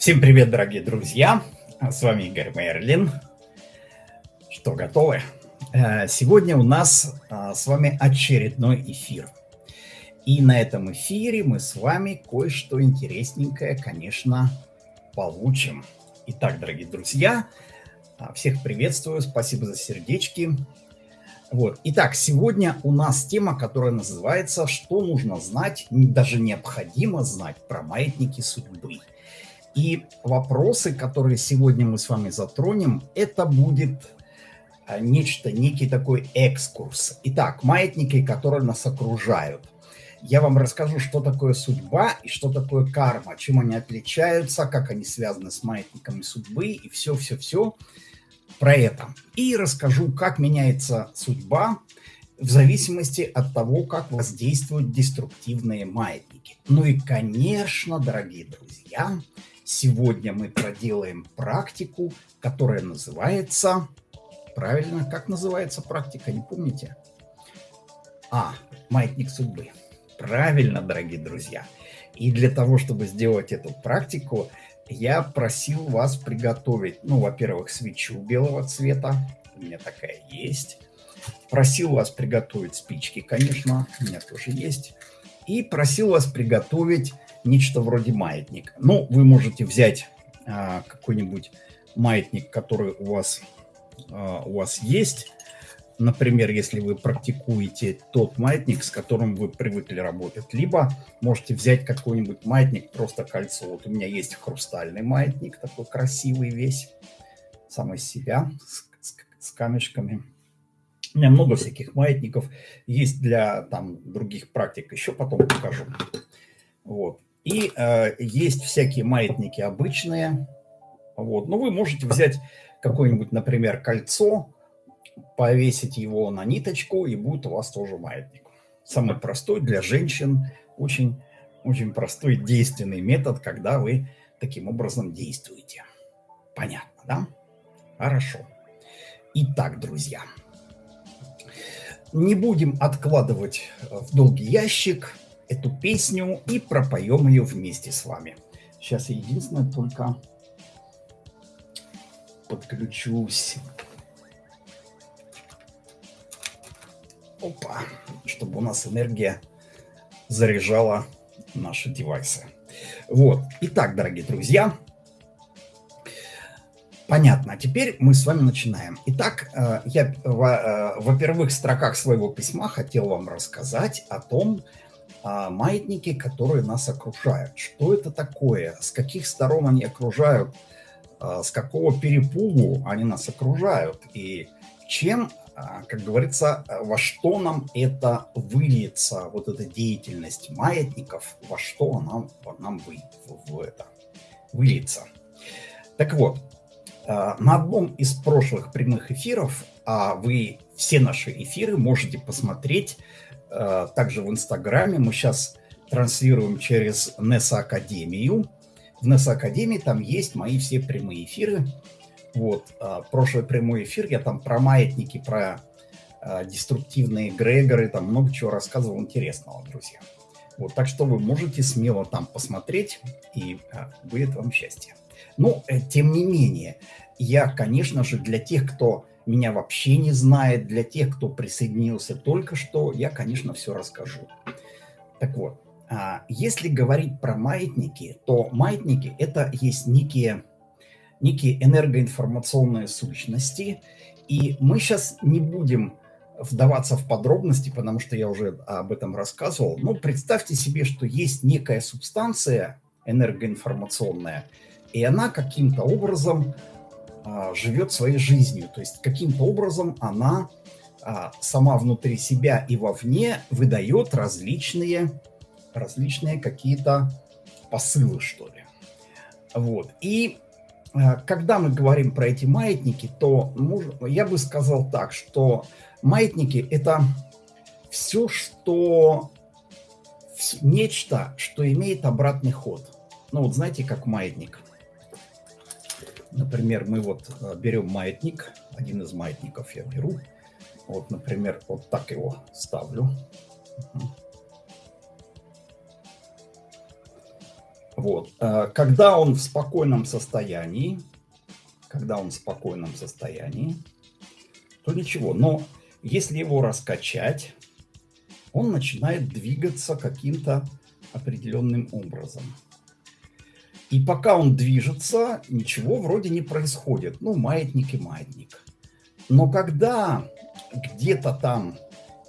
Всем привет, дорогие друзья! С вами Игорь Мерлин. Что, готовы? Э, сегодня у нас а, с вами очередной эфир. И на этом эфире мы с вами кое-что интересненькое, конечно, получим. Итак, дорогие друзья, а, всех приветствую, спасибо за сердечки. Вот. Итак, сегодня у нас тема, которая называется «Что нужно знать, даже необходимо знать про маятники судьбы». И вопросы, которые сегодня мы с вами затронем, это будет а, нечто, некий такой экскурс. Итак, маятники, которые нас окружают. Я вам расскажу, что такое судьба и что такое карма, чем они отличаются, как они связаны с маятниками судьбы и все-все-все про это. И расскажу, как меняется судьба в зависимости от того, как воздействуют деструктивные маятники. Ну и, конечно, дорогие друзья, Сегодня мы проделаем практику, которая называется... Правильно, как называется практика, не помните? А, маятник судьбы. Правильно, дорогие друзья. И для того, чтобы сделать эту практику, я просил вас приготовить, ну, во-первых, свечу белого цвета, у меня такая есть. Просил вас приготовить спички, конечно, у меня тоже есть. И просил вас приготовить нечто вроде маятника. Ну, вы можете взять а, какой-нибудь маятник, который у вас, а, у вас есть. Например, если вы практикуете тот маятник, с которым вы привыкли работать. Либо можете взять какой-нибудь маятник, просто кольцо. Вот у меня есть хрустальный маятник, такой красивый весь, сам из себя, с, с, с камешками. У меня много всяких маятников есть для там других практик, еще потом покажу. Вот. И э, есть всякие маятники обычные. Вот. Но вы можете взять какое-нибудь, например, кольцо, повесить его на ниточку, и будет у вас тоже маятник. Самый простой для женщин, очень, очень простой действенный метод, когда вы таким образом действуете. Понятно, да? Хорошо. Итак, друзья, не будем откладывать в долгий ящик – эту песню и пропоем ее вместе с вами. Сейчас я единственное только подключусь. Опа, чтобы у нас энергия заряжала наши девайсы. Вот. Итак, дорогие друзья, Понятно. А теперь мы с вами начинаем. Итак, э, я во, во первых строках своего письма хотел вам рассказать о том, маятники, которые нас окружают. Что это такое? С каких сторон они окружают? А, с какого перепугу они нас окружают? И чем, а, как говорится, во что нам это выльется, вот эта деятельность маятников, во что она нам вы, в это выльется? Так вот, на одном из прошлых прямых эфиров, а вы все наши эфиры можете посмотреть также в Инстаграме. Мы сейчас транслируем через NESA Академию. В NESA Академии там есть мои все прямые эфиры. Вот, э, прошлый прямой эфир я там про маятники, про э, деструктивные Грегоры, там много чего рассказывал интересного, друзья. Вот, так что вы можете смело там посмотреть, и будет вам счастье. Но, тем не менее, я, конечно же, для тех, кто меня вообще не знает. Для тех, кто присоединился только что, я, конечно, все расскажу. Так вот, а, если говорить про маятники, то маятники – это есть некие, некие энергоинформационные сущности, и мы сейчас не будем вдаваться в подробности, потому что я уже об этом рассказывал. Но представьте себе, что есть некая субстанция энергоинформационная, и она каким-то образом живет своей жизнью. То есть каким-то образом она а, сама внутри себя и вовне выдает различные, различные какие-то посылы, что ли. Вот. И а, когда мы говорим про эти маятники, то я бы сказал так, что маятники – это все, что нечто, что имеет обратный ход. Ну вот знаете, как маятник – Например, мы вот э, берем маятник, один из маятников я беру. Вот, например, вот так его ставлю. Вот. Э, когда он в спокойном состоянии, когда он в спокойном состоянии, то ничего. Но если его раскачать, он начинает двигаться каким-то определенным образом. И пока он движется, ничего вроде не происходит. Ну, маятник и маятник. Но когда где-то там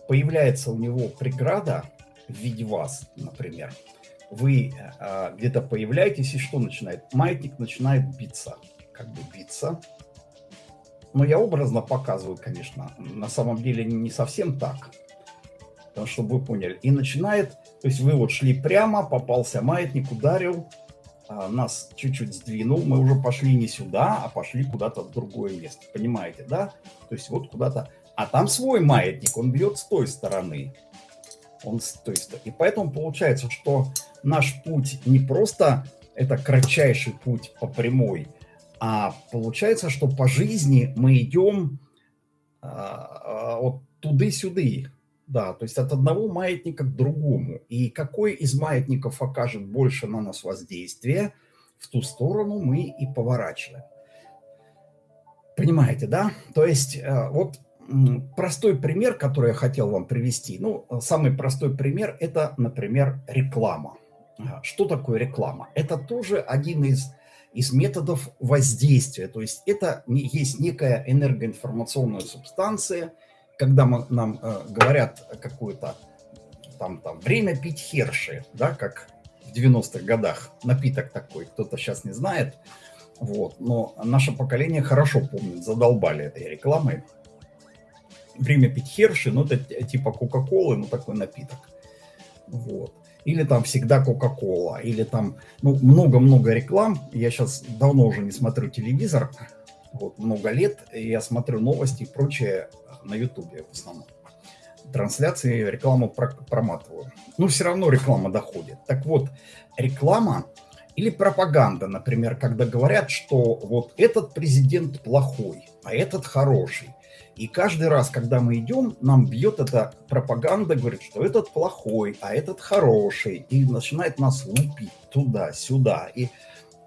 появляется у него преграда в виде вас, например, вы э, где-то появляетесь, и что начинает? Маятник начинает биться, как бы биться. Но я образно показываю, конечно, на самом деле не совсем так, чтобы вы поняли. И начинает, то есть вы вот шли прямо, попался маятник, ударил, нас чуть-чуть сдвинул, мы уже пошли не сюда, а пошли куда-то в другое место, понимаете, да? То есть вот куда-то, а там свой маятник, он бьет с той стороны, он с той стороны. И поэтому получается, что наш путь не просто это кратчайший путь по прямой, а получается, что по жизни мы идем а, а, вот туды-сюды, да, то есть от одного маятника к другому. И какой из маятников окажет больше на нас воздействие, в ту сторону мы и поворачиваем. Понимаете, да? То есть э, вот простой пример, который я хотел вам привести. Ну, самый простой пример – это, например, реклама. Что такое реклама? Это тоже один из, из методов воздействия. То есть это есть некая энергоинформационная субстанция, когда мы, нам э, говорят какое-то там, там время пить херши, да, как в 90-х годах, напиток такой, кто-то сейчас не знает, вот, но наше поколение хорошо помнит, задолбали этой рекламой. Время пить херши, ну это типа Кока-Колы, ну такой напиток, вот или там всегда Кока-Кола, или там, ну, много-много реклам. Я сейчас давно уже не смотрю телевизор, вот, много лет, я смотрю новости и прочее на Ютубе в основном. Трансляции, рекламу проматываю. Но все равно реклама доходит. Так вот, реклама или пропаганда, например, когда говорят, что вот этот президент плохой, а этот хороший. И каждый раз, когда мы идем, нам бьет эта пропаганда, говорит, что этот плохой, а этот хороший. И начинает нас лупить туда-сюда. И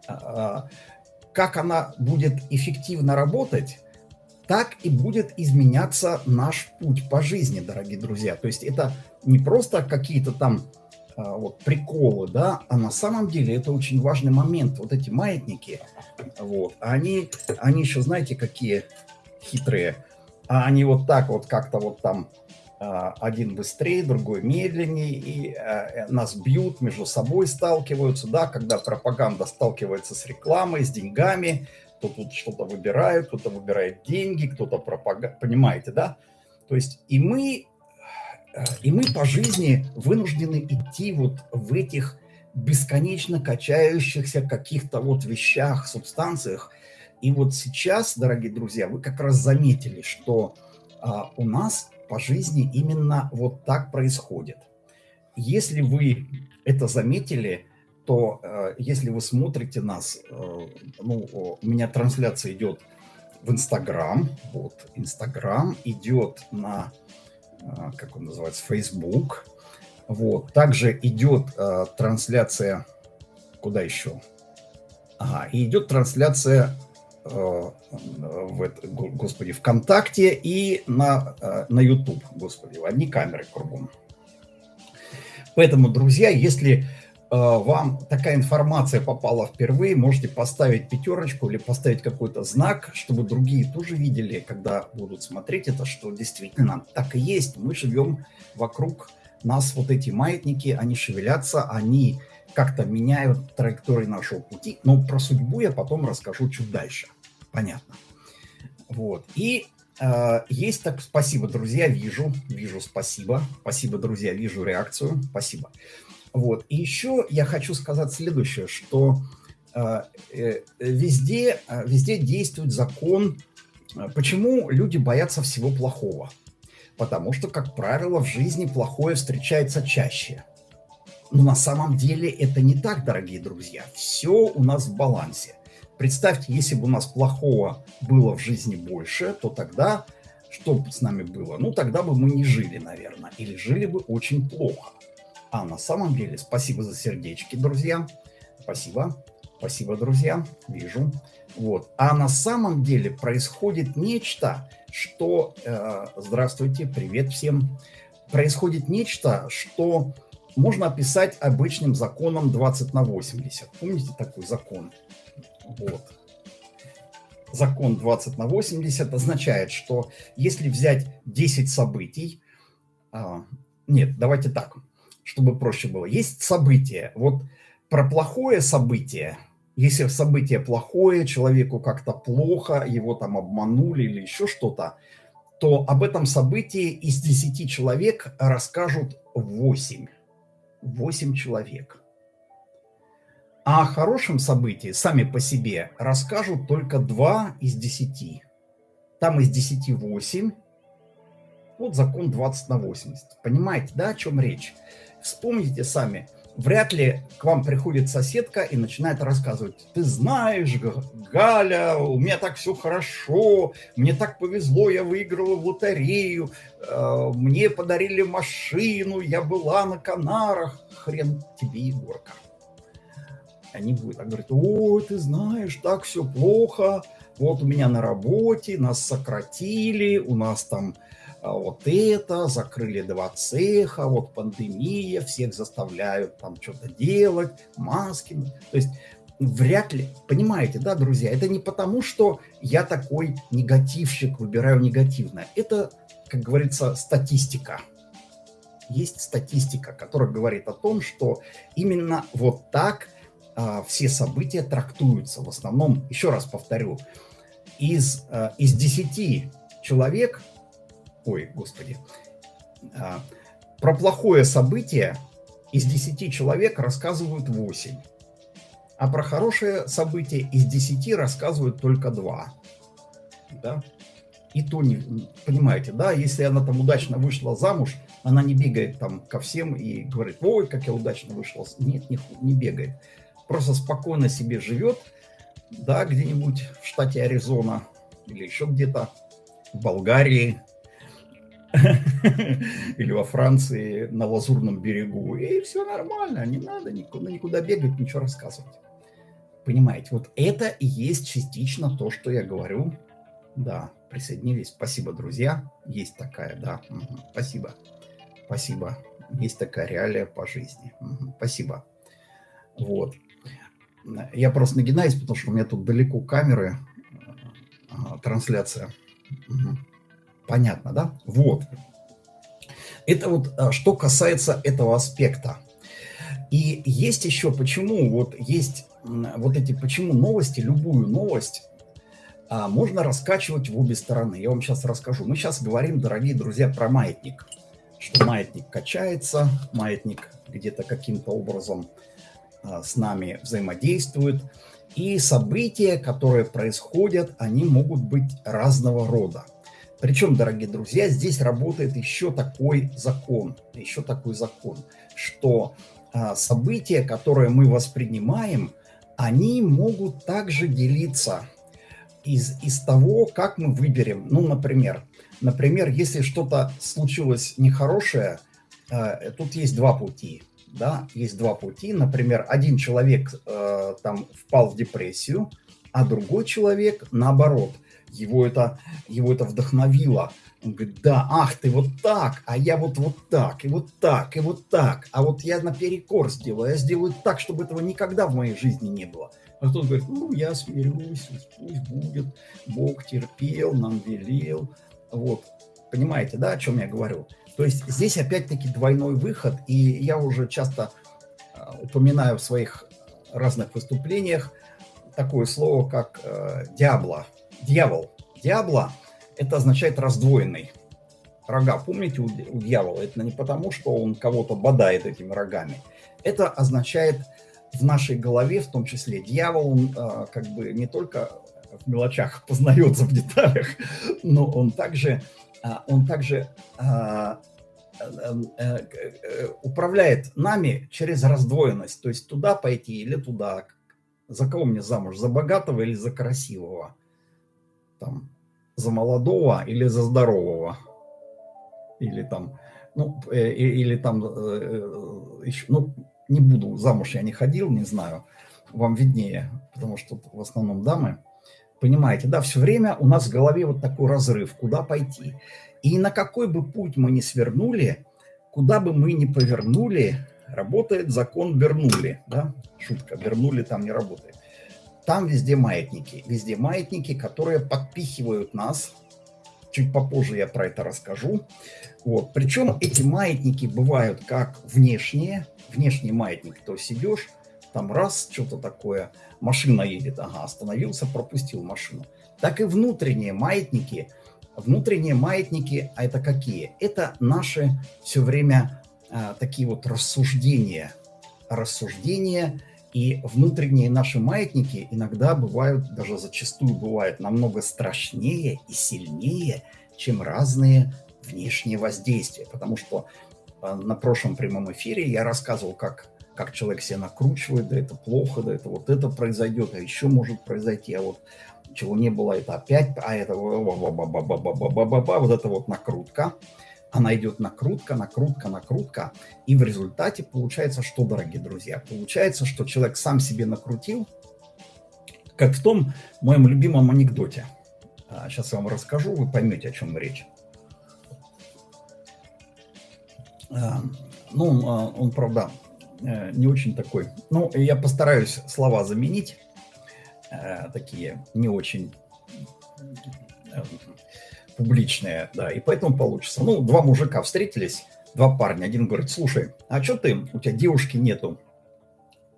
а, как она будет эффективно работать, так и будет изменяться наш путь по жизни, дорогие друзья. То есть это не просто какие-то там а, вот приколы, да, а на самом деле это очень важный момент. Вот эти маятники, вот, они, они еще, знаете, какие хитрые а они вот так вот как-то вот там а, один быстрее, другой медленнее, и а, нас бьют, между собой сталкиваются, да, когда пропаганда сталкивается с рекламой, с деньгами, то тут что-то выбирают, кто-то выбирает деньги, кто-то пропаганда, понимаете, да? То есть и мы, и мы по жизни вынуждены идти вот в этих бесконечно качающихся каких-то вот вещах, субстанциях, и вот сейчас, дорогие друзья, вы как раз заметили, что а, у нас по жизни именно вот так происходит. Если вы это заметили, то э, если вы смотрите нас, э, ну, у меня трансляция идет в Инстаграм, вот, Инстаграм идет на, э, как он называется, Facebook, вот, также идет э, трансляция, куда еще? Ага, и идет трансляция Э, в это, господи, ВКонтакте и на, э, на YouTube, господи, одни камеры кругом. Поэтому, друзья, если вам такая информация попала впервые, можете поставить пятерочку или поставить какой-то знак, чтобы другие тоже видели, когда будут смотреть это, что действительно так и есть. Мы живем вокруг нас, вот эти маятники, они шевелятся, они как-то меняют траектории нашего пути. Но про судьбу я потом расскажу чуть дальше. Понятно. Вот. И э, есть так, спасибо, друзья, вижу, вижу, спасибо. Спасибо, друзья, вижу реакцию, спасибо. Вот. И еще я хочу сказать следующее, что э, э, везде, э, везде действует закон, почему люди боятся всего плохого. Потому что, как правило, в жизни плохое встречается чаще. Но на самом деле это не так, дорогие друзья. Все у нас в балансе. Представьте, если бы у нас плохого было в жизни больше, то тогда что бы с нами было? Ну, тогда бы мы не жили, наверное, или жили бы очень плохо. А на самом деле, спасибо за сердечки, друзья. Спасибо. Спасибо, друзья. Вижу. Вот. А на самом деле происходит нечто, что... Э, здравствуйте, привет всем. Происходит нечто, что можно описать обычным законом 20 на 80. Помните такой закон? Вот. Закон 20 на 80 означает, что если взять 10 событий... А, нет, давайте так, чтобы проще было. Есть событие. Вот про плохое событие если событие плохое, человеку как-то плохо, его там обманули или еще что-то, то об этом событии из 10 человек расскажут 8. 8 человек. А о хорошем событии сами по себе расскажут только 2 из 10. Там из 10 8. Вот закон 20 на 80. Понимаете, да, о чем речь? Вспомните сами – вряд ли к вам приходит соседка и начинает рассказывать, ты знаешь, Галя, у меня так все хорошо, мне так повезло, я выиграла в лотерею, э, мне подарили машину, я была на Канарах, хрен тебе, Егорка. Они будут так говорить, о, ты знаешь, так все плохо, вот у меня на работе, нас сократили, у нас там вот это, закрыли два цеха, вот пандемия, всех заставляют там что-то делать, маски. То есть вряд ли, понимаете, да, друзья, это не потому, что я такой негативщик, выбираю негативное. Это, как говорится, статистика. Есть статистика, которая говорит о том, что именно вот так а, все события трактуются. В основном, еще раз повторю, из, а, из 10 человек ой, господи, а, про плохое событие из 10 человек рассказывают 8, а про хорошее событие из 10 рассказывают только 2. Да? И то не, понимаете, да, если она там удачно вышла замуж, она не бегает там ко всем и говорит, ой, как я удачно вышла. Нет, не, не бегает. Просто спокойно себе живет, да, где-нибудь в штате Аризона или еще где-то, в Болгарии, или во Франции на Лазурном берегу, и все нормально, не надо никуда, никуда бегать, ничего рассказывать. Понимаете, вот это и есть частично то, что я говорю. Да, присоединились. Спасибо, друзья. Есть такая, да. Спасибо. Спасибо. Есть такая реалия по жизни. Спасибо. Вот. Я просто нагинаюсь, потому что у меня тут далеко камеры, трансляция. Угу. Понятно, да? Вот. Это вот а, что касается этого аспекта. И есть еще почему, вот есть вот эти, почему новости, любую новость а, можно раскачивать в обе стороны. Я вам сейчас расскажу. Мы сейчас говорим, дорогие друзья, про маятник. Что маятник качается, маятник где-то каким-то образом а, с нами взаимодействует. И события, которые происходят, они могут быть разного рода. Причем, дорогие друзья, здесь работает еще такой закон, еще такой закон, что а, события, которые мы воспринимаем, они могут также делиться из, из того, как мы выберем. Ну, например, например, если что-то случилось нехорошее, э, тут есть два пути. Да, есть два пути. Например, один человек э, там впал в депрессию, а другой человек, наоборот, его это, его это вдохновило. Он говорит, да, ах ты вот так, а я вот вот так, и вот так, и вот так. А вот я наперекор сделаю, я сделаю так, чтобы этого никогда в моей жизни не было. А тот говорит, ну, я смирюсь, пусть будет, Бог терпел, нам велел. Вот, понимаете, да, о чем я говорю? То есть здесь опять-таки двойной выход, и я уже часто а, упоминаю в своих разных выступлениях такое слово, как э, «диабло», дьявол. Диабло – это означает раздвоенный. Рога, помните, у, дьявола, это не потому, что он кого-то бодает этими рогами. Это означает в нашей голове, в том числе, дьявол, он э, как бы не только в мелочах познается в деталях, но он также, э, он также э, управляет нами через раздвоенность, то есть туда пойти или туда. За кого мне замуж, за богатого или за красивого? Там, за молодого или за здорового. Или там, ну, э, или там, э, еще, ну, не буду, замуж я не ходил, не знаю. вам виднее, потому что в основном дамы. Понимаете, да, все время у нас в голове вот такой разрыв, куда пойти. И на какой бы путь мы ни свернули, куда бы мы ни повернули, работает закон Бернули, да, шутка, Бернули там не работает. Там везде маятники, везде маятники, которые подпихивают нас, чуть попозже я про это расскажу. Вот. Причем эти маятники бывают как внешние, внешний маятник, то есть идешь, там раз, что-то такое, машина едет, ага, остановился, пропустил машину. Так и внутренние маятники, внутренние маятники, а это какие? Это наши все время а, такие вот рассуждения, рассуждения и внутренние наши маятники иногда бывают, даже зачастую бывают намного страшнее и сильнее, чем разные внешние воздействия. Потому что а, на прошлом прямом эфире я рассказывал, как как человек себя накручивает, да это плохо, да это вот это произойдет, а еще может произойти, а вот чего не было, это опять, а это вот это вот накрутка. Она идет накрутка, накрутка, накрутка. И в результате получается что, дорогие друзья? Получается, что человек сам себе накрутил, как в том моем любимом анекдоте. Сейчас я вам расскажу, вы поймете, о чем речь. Ну, он, правда, Э, не очень такой. Ну, я постараюсь слова заменить, э, такие не очень э, публичные, да, и поэтому получится. Ну, два мужика встретились, два парня. Один говорит, слушай, а что ты, у тебя девушки нету?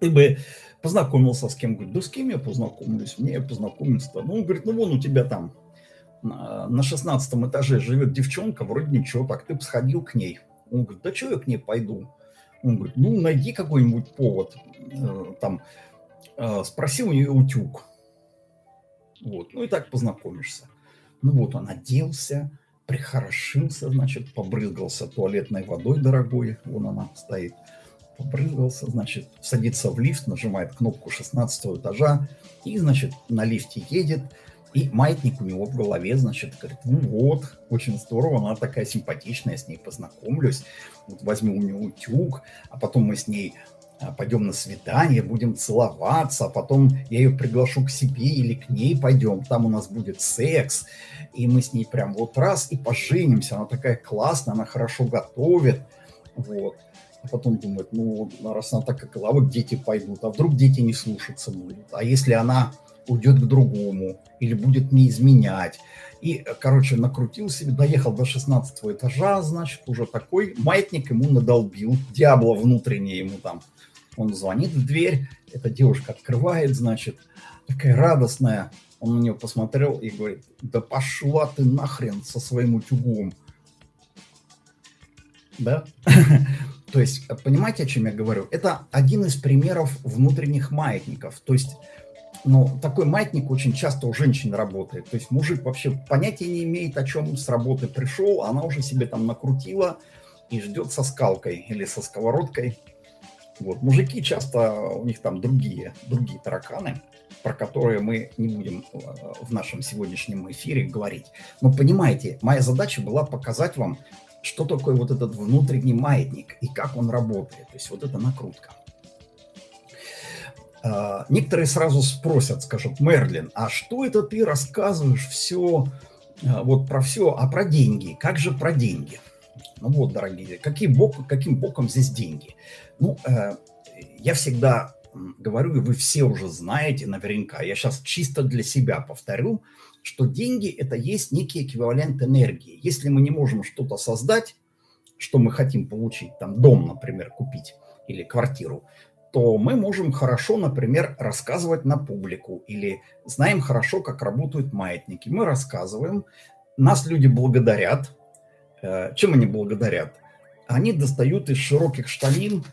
Ты бы познакомился с кем? Говорит, да с кем я познакомлюсь? Мне познакомиться-то. Ну, он говорит, ну вон у тебя там на 16 этаже живет девчонка, вроде ничего, так ты бы сходил к ней. Он говорит, да что я к ней пойду? Он говорит, ну, найди какой-нибудь повод. Э, там, э, спроси у нее утюг. Вот, ну и так познакомишься. Ну вот он оделся, прихорошился, значит, побрызгался туалетной водой дорогой, вон она стоит, побрызгался, значит, садится в лифт, нажимает кнопку 16 этажа и, значит, на лифте едет, и маятник у него в голове, значит, говорит, ну вот, очень здорово, она такая симпатичная, я с ней познакомлюсь, вот возьму у нее утюг, а потом мы с ней пойдем на свидание, будем целоваться, а потом я ее приглашу к себе или к ней пойдем, там у нас будет секс, и мы с ней прям вот раз и поженимся, она такая классная, она хорошо готовит, вот. А потом думает, ну, раз она так как, а вот дети пойдут, а вдруг дети не слушаться будут, а если она уйдет к другому или будет не изменять. И, короче, накрутил себе, доехал до 16 этажа, значит, уже такой маятник ему надолбил, дьявола внутренний ему там. Он звонит в дверь, эта девушка открывает, значит, такая радостная. Он на нее посмотрел и говорит, да пошла ты нахрен со своим утюгом. Да? То есть, понимаете, о чем я говорю? Это один из примеров внутренних маятников. То есть, но такой маятник очень часто у женщин работает. То есть мужик вообще понятия не имеет, о чем с работы пришел, она уже себе там накрутила и ждет со скалкой или со сковородкой. Вот. Мужики часто, у них там другие, другие тараканы, про которые мы не будем э, в нашем сегодняшнем эфире говорить. Но понимаете, моя задача была показать вам, что такое вот этот внутренний маятник и как он работает. То есть вот эта накрутка. А, некоторые сразу спросят, скажут, Мерлин, а что это ты рассказываешь все, а, вот про все, а про деньги? Как же про деньги? Ну вот, дорогие, каким, бок, каким боком здесь деньги? Ну, э, я всегда говорю, и вы все уже знаете наверняка, я сейчас чисто для себя повторю, что деньги – это есть некий эквивалент энергии. Если мы не можем что-то создать, что мы хотим получить, там дом, например, купить или квартиру, то мы можем хорошо, например, рассказывать на публику или знаем хорошо, как работают маятники. Мы рассказываем, нас люди благодарят. Э, чем они благодарят? Они достают из широких штанин,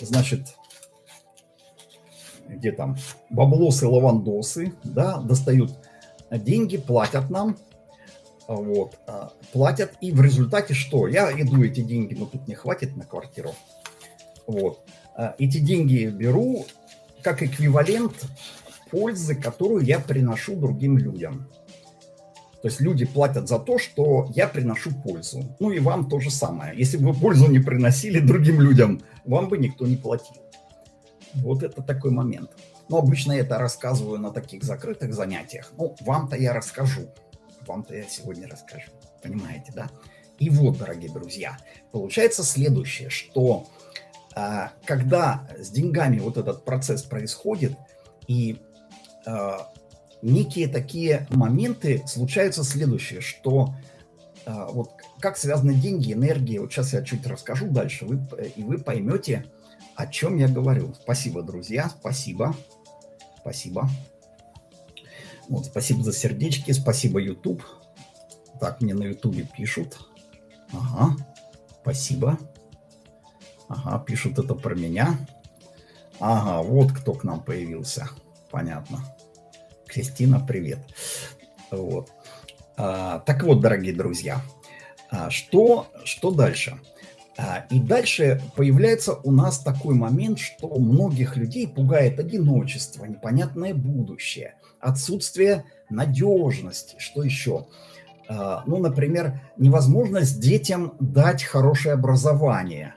значит, где там, баблосы, лавандосы, да, достают деньги, платят нам, вот, а, платят, и в результате что? Я иду эти деньги, но тут не хватит на квартиру, вот, эти деньги беру как эквивалент пользы, которую я приношу другим людям. То есть люди платят за то, что я приношу пользу. Ну и вам то же самое. Если бы вы пользу не приносили другим людям, вам бы никто не платил. Вот это такой момент. Но обычно я это рассказываю на таких закрытых занятиях. Ну, вам-то я расскажу. Вам-то я сегодня расскажу. Понимаете, да? И вот, дорогие друзья, получается следующее, что когда с деньгами вот этот процесс происходит, и а, некие такие моменты случаются следующее, что а, вот как связаны деньги, энергия, вот сейчас я чуть расскажу дальше, вы, и вы поймете, о чем я говорю. Спасибо, друзья, спасибо, спасибо. Вот, спасибо за сердечки, спасибо, YouTube. Так, мне на YouTube пишут. Ага, спасибо. Ага, пишут это про меня. Ага, вот кто к нам появился. Понятно. Кристина, привет. Вот. А, так вот, дорогие друзья, а, что, что дальше? А, и дальше появляется у нас такой момент, что многих людей пугает одиночество, непонятное будущее, отсутствие надежности, что еще? А, ну, например, невозможность детям дать хорошее образование,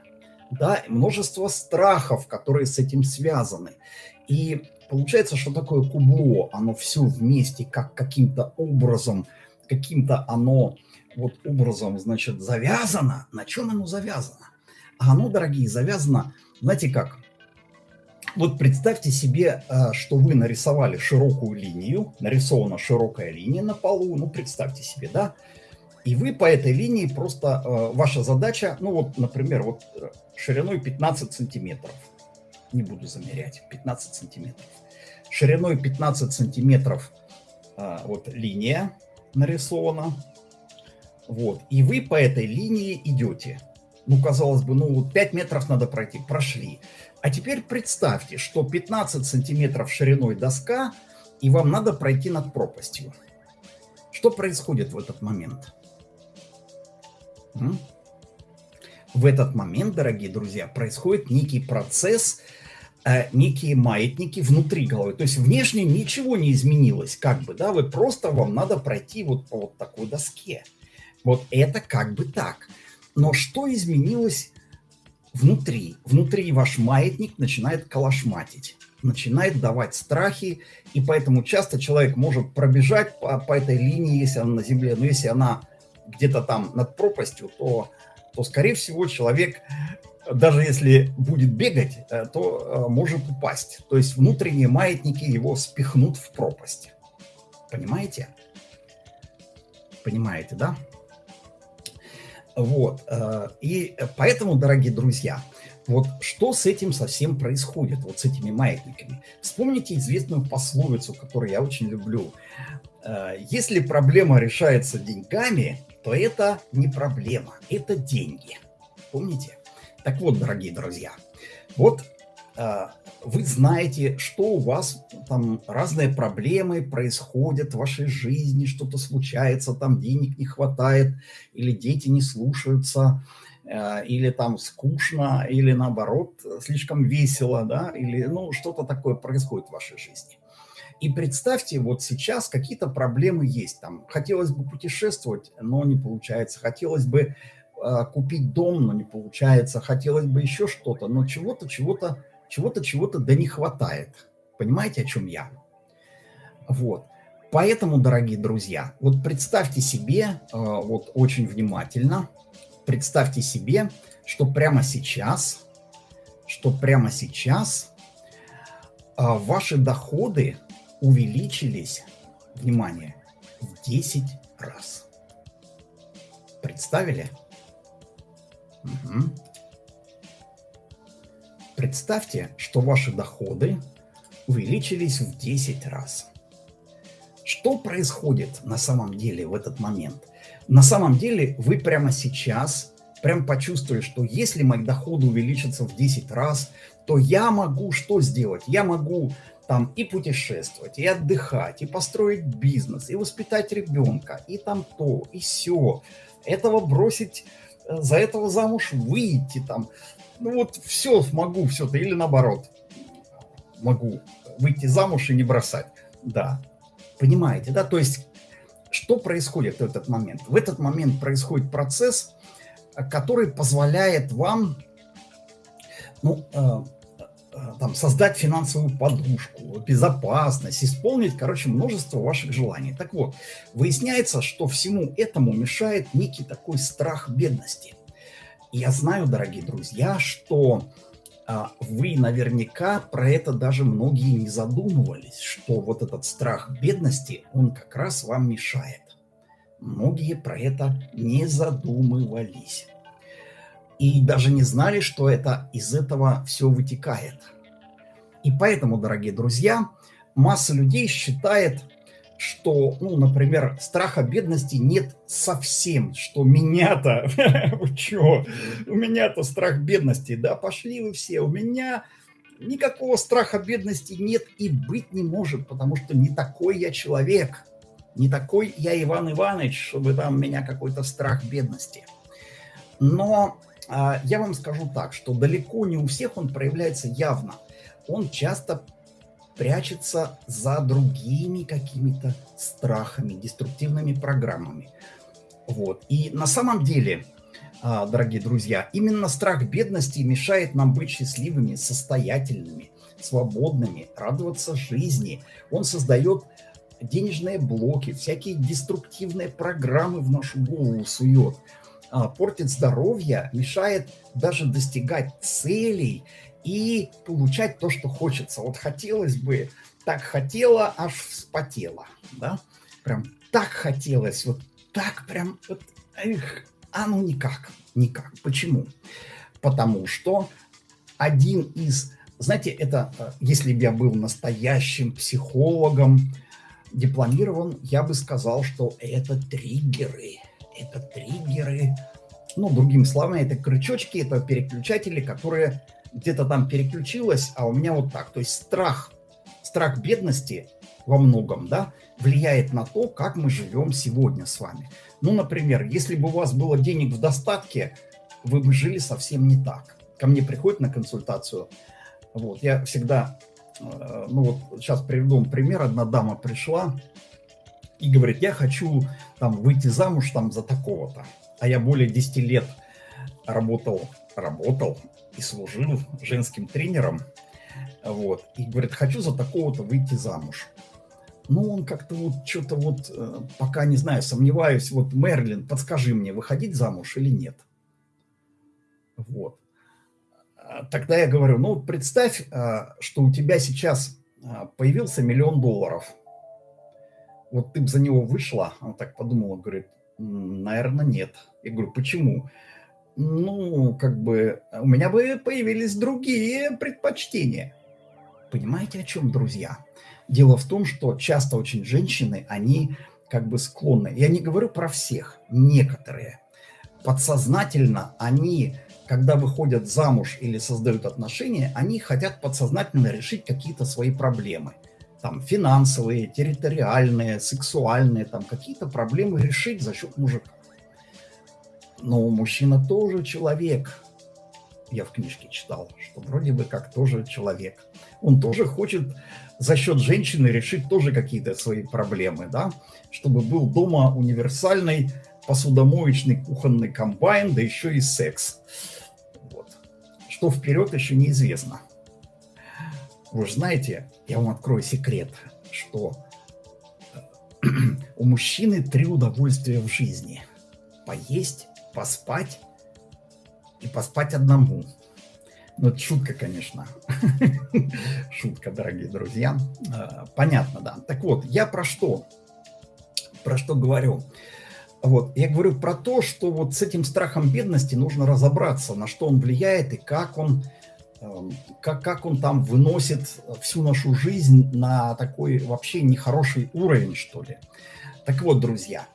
да, множество страхов, которые с этим связаны. И Получается, что такое кубло, оно все вместе, как каким-то образом, каким-то оно вот образом, значит, завязано. На чем оно завязано? А оно, дорогие, завязано, знаете как? Вот представьте себе, э, что вы нарисовали широкую линию, нарисована широкая линия на полу, ну представьте себе, да? И вы по этой линии просто, э, ваша задача, ну вот, например, вот э, шириной 15 сантиметров, не буду замерять, 15 сантиметров шириной 15 сантиметров а, вот линия нарисована. Вот. И вы по этой линии идете. Ну, казалось бы, ну вот 5 метров надо пройти. Прошли. А теперь представьте, что 15 сантиметров шириной доска, и вам надо пройти над пропастью. Что происходит в этот момент? В этот момент, дорогие друзья, происходит некий процесс – Э, некие маятники внутри головы. То есть внешне ничего не изменилось, как бы, да, вы просто, вам надо пройти вот по вот такой доске. Вот это как бы так. Но что изменилось внутри? Внутри ваш маятник начинает калашматить, начинает давать страхи, и поэтому часто человек может пробежать по, по этой линии, если она на земле, но если она где-то там над пропастью, то, то скорее всего, человек даже если будет бегать, э, то э, может упасть. То есть внутренние маятники его спихнут в пропасть. Понимаете? Понимаете, да? Вот. Э, и поэтому, дорогие друзья, вот что с этим совсем происходит, вот с этими маятниками? Вспомните известную пословицу, которую я очень люблю. Если проблема решается деньгами, то это не проблема, это деньги. Помните? Так вот, дорогие друзья, вот э, вы знаете, что у вас там разные проблемы происходят в вашей жизни, что-то случается, там денег не хватает, или дети не слушаются, э, или там скучно, или наоборот слишком весело, да, или ну что-то такое происходит в вашей жизни. И представьте, вот сейчас какие-то проблемы есть. Там хотелось бы путешествовать, но не получается. Хотелось бы а, купить дом, но не получается, хотелось бы еще что-то, но чего-то, чего-то, чего-то, чего-то да не хватает. Понимаете, о чем я? Вот. Поэтому, дорогие друзья, вот представьте себе, а, вот очень внимательно, представьте себе, что прямо сейчас, что прямо сейчас а, ваши доходы увеличились, внимание, в 10 раз. Представили? Угу. Представьте, что ваши доходы увеличились в 10 раз. Что происходит на самом деле в этот момент? На самом деле вы прямо сейчас прям почувствовали, что если мои доходы увеличатся в 10 раз, то я могу что сделать? Я могу там и путешествовать, и отдыхать, и построить бизнес, и воспитать ребенка, и там то, и все. Этого бросить за этого замуж выйти там. Ну вот все могу все-то, или наоборот, могу выйти замуж и не бросать. Да, понимаете, да? То есть что происходит в этот момент? В этот момент происходит процесс, который позволяет вам ну, э, там, создать финансовую подушку, безопасность, исполнить, короче, множество ваших желаний. Так вот, выясняется, что всему этому мешает некий такой страх бедности. Я знаю, дорогие друзья, что а, вы наверняка про это даже многие не задумывались, что вот этот страх бедности, он как раз вам мешает. Многие про это не задумывались и даже не знали, что это из этого все вытекает. И поэтому, дорогие друзья, масса людей считает, что, ну, например, страха бедности нет совсем, что меня-то, вы у меня-то страх бедности, да, пошли вы все, у меня никакого страха бедности нет и быть не может, потому что не такой я человек, не такой я Иван Иванович, чтобы там меня какой-то страх бедности. Но а, я вам скажу так, что далеко не у всех он проявляется явно. Он часто прячется за другими какими-то страхами, деструктивными программами. Вот. И на самом деле, а, дорогие друзья, именно страх бедности мешает нам быть счастливыми, состоятельными, свободными, радоваться жизни. Он создает денежные блоки, всякие деструктивные программы в нашу голову сует – а, портит здоровье, мешает даже достигать целей и получать то, что хочется. Вот хотелось бы, так хотела, аж вспотела, да? Прям так хотелось, вот так прям, вот, эх, а ну никак, никак. Почему? Потому что один из, знаете, это, э, если бы я был настоящим психологом, дипломирован, я бы сказал, что это триггеры – это триггеры, ну, другими словами, это крючочки, это переключатели, которые где-то там переключилось, а у меня вот так. То есть страх, страх бедности во многом, да, влияет на то, как мы живем сегодня с вами. Ну, например, если бы у вас было денег в достатке, вы бы жили совсем не так. Ко мне приходит на консультацию, вот, я всегда, э, ну вот сейчас приведу пример, одна дама пришла, и говорит, я хочу там выйти замуж там за такого-то. А я более 10 лет работал, работал и служил женским тренером. Вот. И говорит, хочу за такого-то выйти замуж. Ну, он как-то вот что-то вот, э, пока не знаю, сомневаюсь. Вот, Мерлин, подскажи мне, выходить замуж или нет? Вот. А тогда я говорю, ну, представь, э, что у тебя сейчас э, появился миллион долларов – вот ты бы за него вышла? Она так подумала, говорит, наверное, нет. Я говорю, почему? Ну, как бы, у меня бы появились другие предпочтения. Понимаете, о чем, друзья? Дело в том, что часто очень женщины, они как бы склонны, я не говорю про всех, некоторые, подсознательно они, когда выходят замуж или создают отношения, они хотят подсознательно решить какие-то свои проблемы – там финансовые, территориальные, сексуальные, там какие-то проблемы решить за счет мужика. Но мужчина тоже человек. Я в книжке читал, что вроде бы как тоже человек. Он тоже хочет за счет женщины решить тоже какие-то свои проблемы, да, чтобы был дома универсальный посудомоечный кухонный комбайн, да еще и секс. Вот. Что вперед еще неизвестно. Вы же знаете, я вам открою секрет, что э, у мужчины три удовольствия в жизни. Поесть, поспать и поспать одному. Ну, это шутка, конечно. шутка, дорогие друзья. Э, понятно, да. Так вот, я про что? Про что говорю? Вот, я говорю про то, что вот с этим страхом бедности нужно разобраться, на что он влияет и как он Эм, как, как он там выносит всю нашу жизнь на такой вообще нехороший уровень, что ли. Так вот, друзья,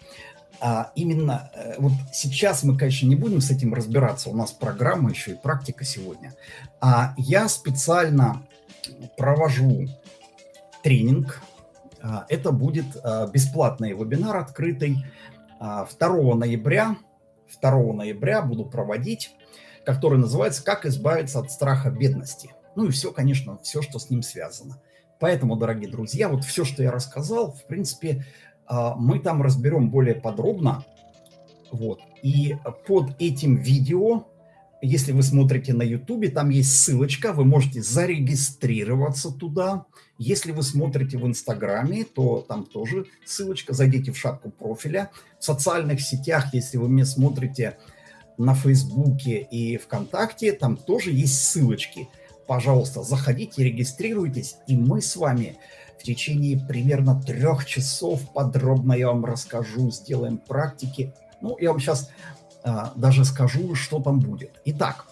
а именно э, вот сейчас мы, конечно, не будем с этим разбираться, у нас программа еще и практика сегодня, а я специально провожу тренинг, а, это будет а, бесплатный вебинар открытый 2 ноября, 2 ноября буду проводить который называется «Как избавиться от страха бедности». Ну и все, конечно, все, что с ним связано. Поэтому, дорогие друзья, вот все, что я рассказал, в принципе, а, мы там разберем более подробно. Вот. И под этим видео если вы смотрите на YouTube, там есть ссылочка, вы можете зарегистрироваться туда. Если вы смотрите в Инстаграме, то там тоже ссылочка, зайдите в шапку профиля. В социальных сетях, если вы меня смотрите на Фейсбуке и ВКонтакте, там тоже есть ссылочки. Пожалуйста, заходите, регистрируйтесь, и мы с вами в течение примерно трех часов подробно я вам расскажу, сделаем практики. Ну, я вам сейчас а, даже скажу, что там будет. Итак,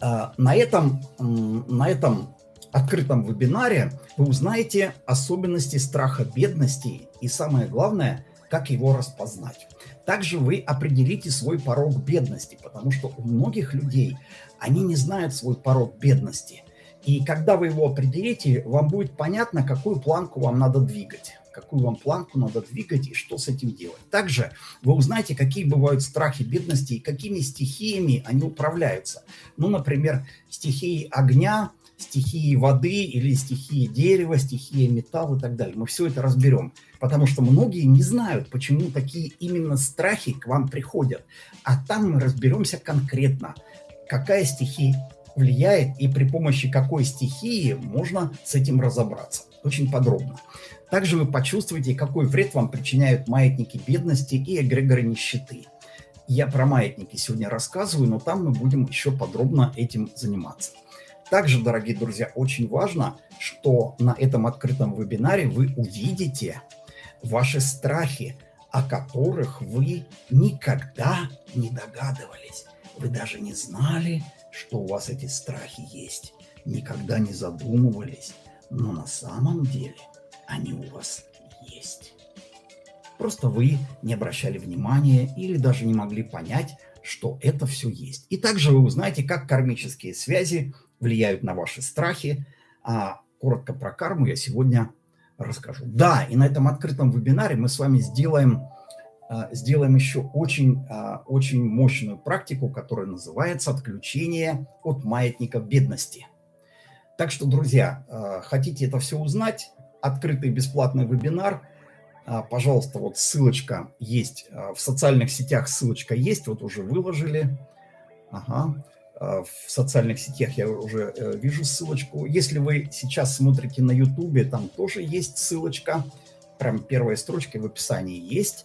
а, на этом, на этом открытом вебинаре вы узнаете особенности страха бедности и самое главное, как его распознать. Также вы определите свой порог бедности, потому что у многих людей они не знают свой порог бедности. И когда вы его определите, вам будет понятно, какую планку вам надо двигать какую вам планку надо двигать и что с этим делать. Также вы узнаете, какие бывают страхи бедности и какими стихиями они управляются. Ну, например, стихией огня, стихии воды или стихии дерева, стихии металла и так далее. Мы все это разберем, потому что многие не знают, почему такие именно страхи к вам приходят. А там мы разберемся конкретно, какая стихия влияет и при помощи какой стихии можно с этим разобраться. Очень подробно. Также вы почувствуете, какой вред вам причиняют маятники бедности и эгрегоры нищеты. Я про маятники сегодня рассказываю, но там мы будем еще подробно этим заниматься. Также, дорогие друзья, очень важно, что на этом открытом вебинаре вы увидите ваши страхи, о которых вы никогда не догадывались. Вы даже не знали, что у вас эти страхи есть. Никогда не задумывались. Но на самом деле они у вас есть. Просто вы не обращали внимания или даже не могли понять, что это все есть. И также вы узнаете, как кармические связи влияют на ваши страхи. А коротко про карму я сегодня расскажу. Да, и на этом открытом вебинаре мы с вами сделаем, сделаем еще очень, а, очень мощную практику, которая называется «Отключение от маятника бедности». Так что, друзья, а, хотите это все узнать, открытый бесплатный вебинар. А, пожалуйста, вот ссылочка есть а, в социальных сетях, ссылочка есть, вот уже выложили. Ага. А, в социальных сетях я уже э, вижу ссылочку. Если вы сейчас смотрите на YouTube, там тоже есть ссылочка. Прям первая строчка в описании есть.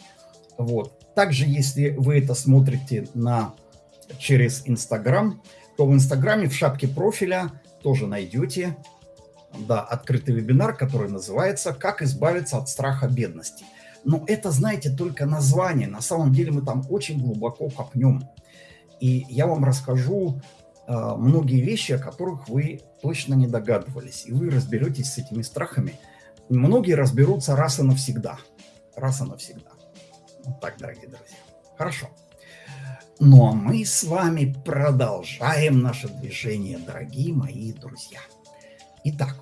Вот. Также, если вы это смотрите на, через Instagram, то в Инстаграме в шапке профиля тоже найдете да, открытый вебинар, который называется «Как избавиться от страха бедности». Но это, знаете, только название. На самом деле мы там очень глубоко копнем. И я вам расскажу э, многие вещи, о которых вы точно не догадывались. И вы разберетесь с этими страхами. Многие разберутся раз и навсегда. Раз и навсегда. Так, дорогие друзья. Хорошо. Ну а мы с вами продолжаем наше движение, дорогие мои друзья. Итак,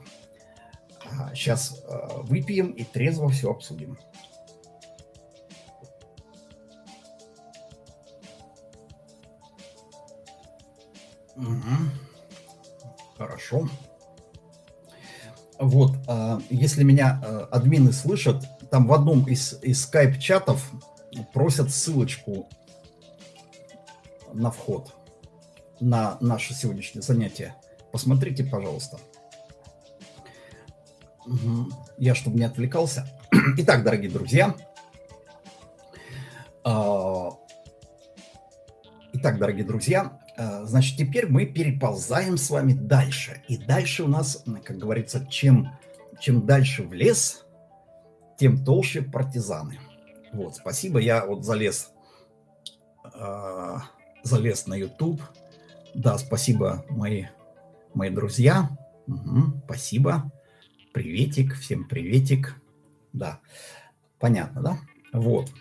сейчас а, выпьем и трезво все обсудим. Угу. Хорошо. Вот, а, если меня а, админы слышат, там в одном из, из скайп-чатов просят ссылочку на вход на наше сегодняшнее занятие. Посмотрите, пожалуйста. Я, чтобы не отвлекался. Итак, дорогие друзья. А, итак, дорогие друзья, а, значит, теперь мы переползаем с вами дальше. И дальше у нас, как говорится, чем, чем дальше в лес, тем толще партизаны. Вот, спасибо, я вот залез, э, залез на YouTube. Да, спасибо, мои, мои друзья. Угу, спасибо. Приветик, всем приветик. Да, понятно, да? Вот.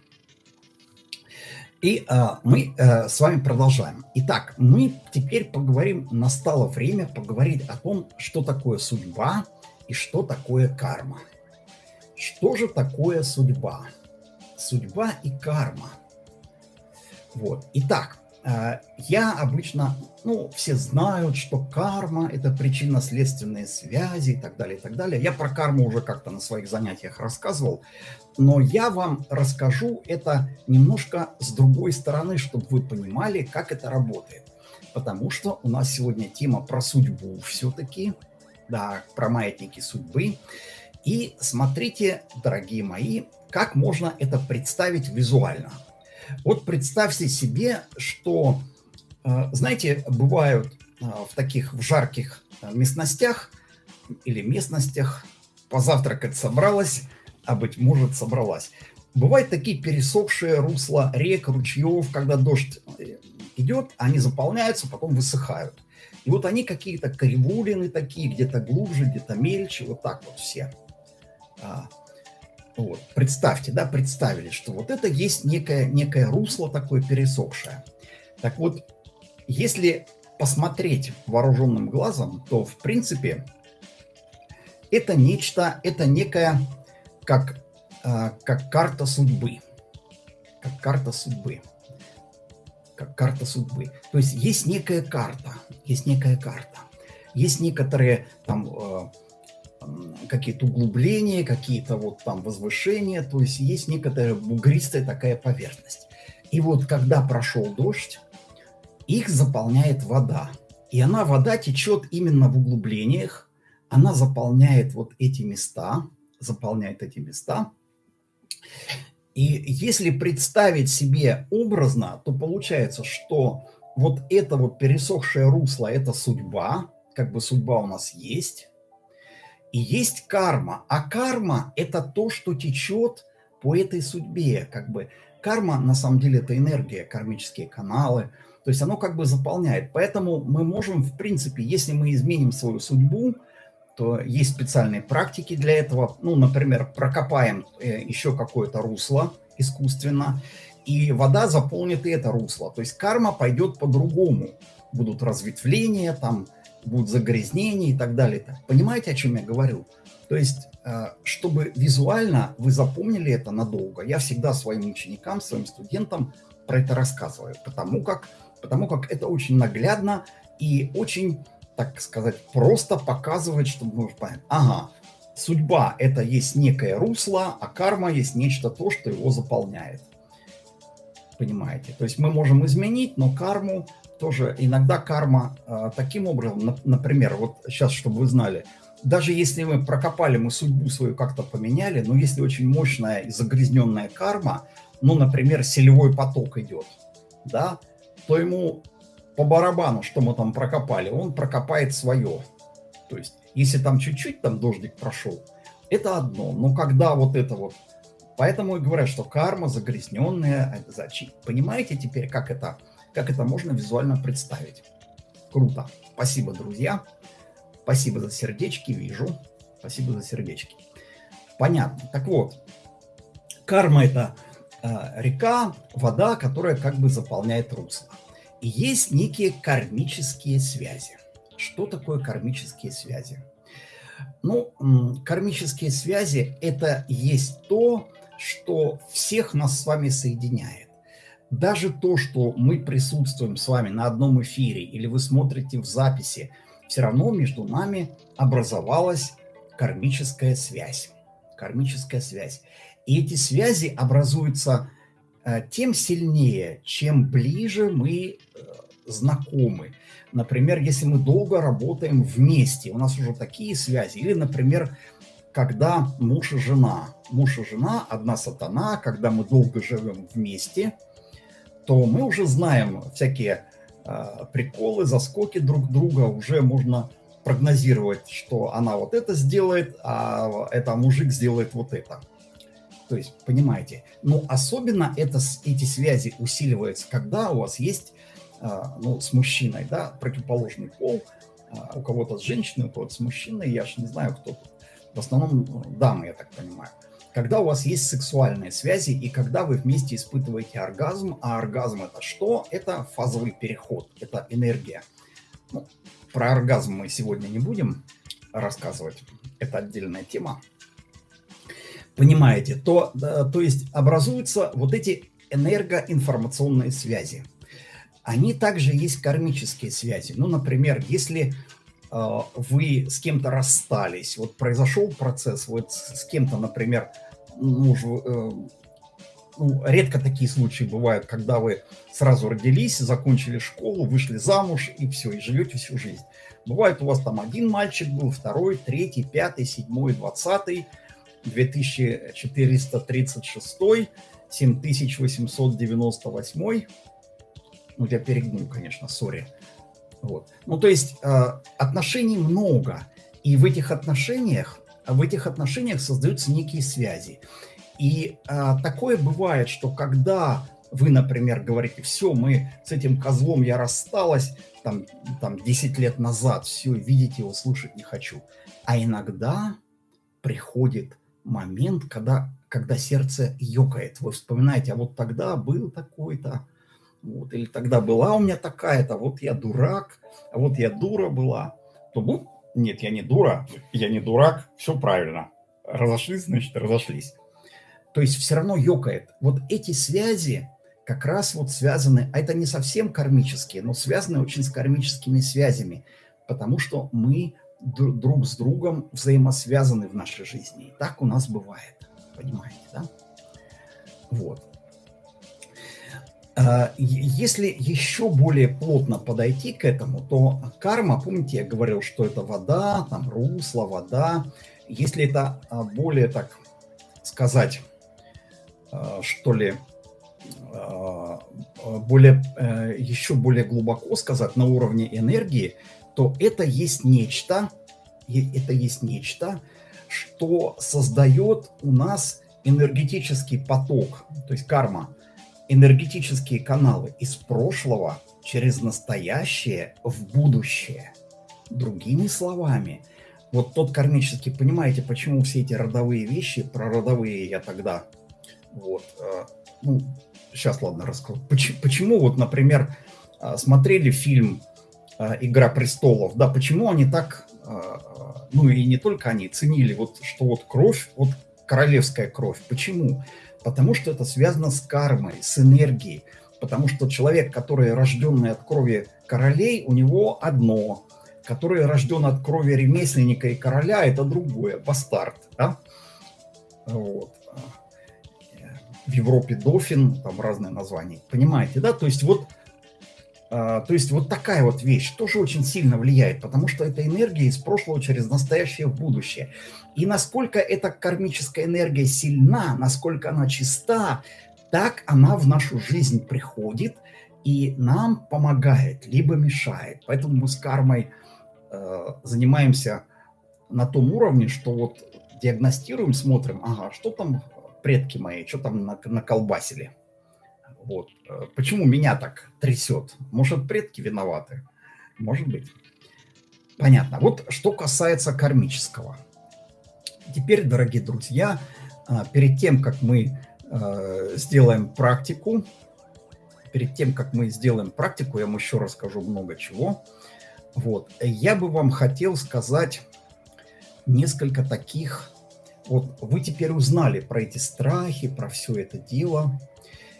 И а, мы а, с вами продолжаем. Итак, мы теперь поговорим, настало время поговорить о том, что такое судьба и что такое карма. Что же такое судьба? Судьба и карма. Вот. Итак, э, я обычно, ну, все знают, что карма – это причинно-следственные связи и так далее, и так далее. Я про карму уже как-то на своих занятиях рассказывал, но я вам расскажу это немножко с другой стороны, чтобы вы понимали, как это работает. Потому что у нас сегодня тема про судьбу все-таки, да, про маятники судьбы. И смотрите, дорогие мои, как можно это представить визуально. Вот представьте себе, что, э, знаете, бывают э, в таких в жарких э, местностях или местностях позавтракать собралась, а быть может собралась. Бывают такие пересохшие русла рек, ручьев, когда дождь идет, они заполняются, потом высыхают. И вот они какие-то кривулины такие, где-то глубже, где-то мельче, вот так вот все. А, вот. Представьте, да, представили, что вот это есть некое, некое русло такое пересохшее. Так вот, если посмотреть вооруженным глазом, то, в принципе, это нечто, это некая, как, э, как карта судьбы. Как карта судьбы. Как карта судьбы. То есть есть некая карта, есть некая карта. Есть некоторые там э, какие-то углубления, какие-то вот там возвышения, то есть есть некоторая бугристая такая поверхность. И вот когда прошел дождь, их заполняет вода. И она, вода течет именно в углублениях, она заполняет вот эти места, заполняет эти места. И если представить себе образно, то получается, что вот это вот пересохшее русло – это судьба, как бы судьба у нас есть, и есть карма. А карма – это то, что течет по этой судьбе. Как бы карма, на самом деле, это энергия, кармические каналы. То есть оно как бы заполняет. Поэтому мы можем, в принципе, если мы изменим свою судьбу, то есть специальные практики для этого. Ну, например, прокопаем э, еще какое-то русло искусственно, и вода заполнит и это русло. То есть карма пойдет по-другому. Будут разветвления, там, будут загрязнения и так далее. Понимаете, о чем я говорю? То есть, э, чтобы визуально вы запомнили это надолго, я всегда своим ученикам, своим студентам про это рассказываю, потому как, потому как это очень наглядно и очень, так сказать, просто показывает, чтобы вы понять, ага, судьба – это есть некое русло, а карма есть нечто то, что его заполняет. Понимаете? То есть мы можем изменить, но карму тоже иногда карма э, таким образом, например, вот сейчас, чтобы вы знали, даже если мы прокопали, мы судьбу свою как-то поменяли, но если очень мощная и загрязненная карма, ну, например, селевой поток идет, да, то ему по барабану, что мы там прокопали, он прокопает свое. То есть, если там чуть-чуть там дождик прошел, это одно. Но когда вот это вот... Поэтому и говорят, что карма загрязненная. Понимаете теперь, как это как это можно визуально представить. Круто. Спасибо, друзья. Спасибо за сердечки, вижу. Спасибо за сердечки. Понятно. Так вот, карма – это э, река, вода, которая как бы заполняет русло. И есть некие кармические связи. Что такое кармические связи? Ну, кармические связи – это есть то, что всех нас с вами соединяет даже то, что мы присутствуем с вами на одном эфире или вы смотрите в записи, все равно между нами образовалась кармическая связь. Кармическая связь. И эти связи образуются э, тем сильнее, чем ближе мы э, знакомы. Например, если мы долго работаем вместе, у нас уже такие связи. Или, например, когда муж и жена. Муж и жена, одна сатана, когда мы долго живем вместе – то мы уже знаем всякие э, приколы, заскоки друг друга, уже можно прогнозировать, что она вот это сделает, а это мужик сделает вот это. То есть, понимаете, но особенно это, эти связи усиливаются, когда у вас есть, э, ну, с мужчиной, да, противоположный пол, э, у кого-то с женщиной, у кого-то с мужчиной, я же не знаю, кто тут. В основном дамы, я так понимаю когда у вас есть сексуальные связи и когда вы вместе испытываете оргазм, а оргазм это что? Это фазовый переход, это энергия. Ну, про оргазм мы сегодня не будем рассказывать, это отдельная тема. Понимаете, то, то есть образуются вот эти энергоинформационные связи. они также есть кармические связи. Ну, например, если вы с кем-то расстались, вот произошел процесс, вот с, кем-то, например, ну, э, ну, редко такие случаи бывают, когда вы сразу родились, закончили школу, вышли замуж и все, и живете всю жизнь. Бывает у вас там один мальчик был, второй, третий, пятый, седьмой, двадцатый, 2436, 7898. Ну, я перегнул, конечно, сори. Вот. Ну, то есть э, отношений много. И в этих отношениях, в этих отношениях создаются некие связи. И а, такое бывает, что когда вы, например, говорите, все, мы с этим козлом я рассталась, там, там 10 лет назад, все, видеть его, слушать не хочу. А иногда приходит момент, когда, когда сердце ёкает. Вы вспоминаете, а вот тогда был такой-то, вот, или тогда была у меня такая-то, вот я дурак, а вот я дура была. То, ну, нет, я не дура, я не дурак, все правильно. Разошлись, значит, разошлись. То есть все равно ёкает. Вот эти связи как раз вот связаны, а это не совсем кармические, но связаны очень с кармическими связями, потому что мы друг с другом взаимосвязаны в нашей жизни. И так у нас бывает, понимаете, да? Вот. А, если еще более плотно подойти к этому, то карма, помните, я говорил, что это вода, там русло, вода. Если это а, более, так сказать, а, что ли, а, более, э, еще более глубоко сказать, на уровне энергии, то это есть нечто, это есть нечто, что создает у нас энергетический поток, то есть карма, энергетические каналы из прошлого через настоящее в будущее. Другими словами, вот тот кармический, понимаете, почему все эти родовые вещи, про родовые я тогда вот. Э, ну, сейчас, ладно, расскажу. Почему, почему вот, например, э, смотрели фильм э, «Игра престолов», да, почему они так, ну и не только они, ценили вот, что вот кровь, вот королевская кровь. Почему? Потому что это связано с кармой, с энергией. Потому что человек, который рожденный от крови королей, у него одно. Который рожден от крови ремесленника и короля, это другое, бастард. Да? Вот в Европе дофин, там разные названия. Понимаете, да? То есть вот, то есть вот такая вот вещь тоже очень сильно влияет, потому что это энергия из прошлого через настоящее в будущее. И насколько эта кармическая энергия сильна, насколько она чиста, так она в нашу жизнь приходит и нам помогает, либо мешает. Поэтому мы с кармой э, занимаемся на том уровне, что вот диагностируем, смотрим, ага, что там предки мои, что там наколбасили. Вот. Э, почему меня так трясет? Может, предки виноваты? Может быть. Понятно. Вот что касается кармического. Теперь, дорогие друзья, э, перед тем, как мы э, сделаем практику, перед тем, как мы сделаем практику, я вам еще расскажу много чего. Вот. Я бы вам хотел сказать несколько таких вот вы теперь узнали про эти страхи, про все это дело.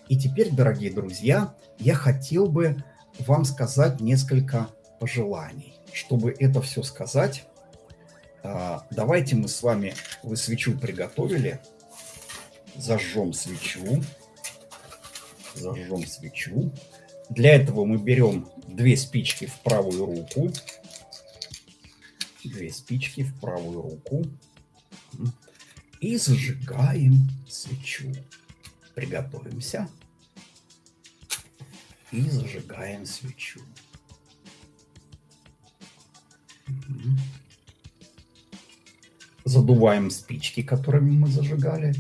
И теперь, дорогие друзья, я хотел бы вам сказать несколько пожеланий. Чтобы это все сказать, а, давайте мы с вами, вы свечу приготовили, зажжем свечу, зажжем свечу. Для этого мы берем две спички в правую руку, две спички в правую руку и зажигаем свечу. Приготовимся и зажигаем свечу. Задуваем спички, которыми мы зажигали.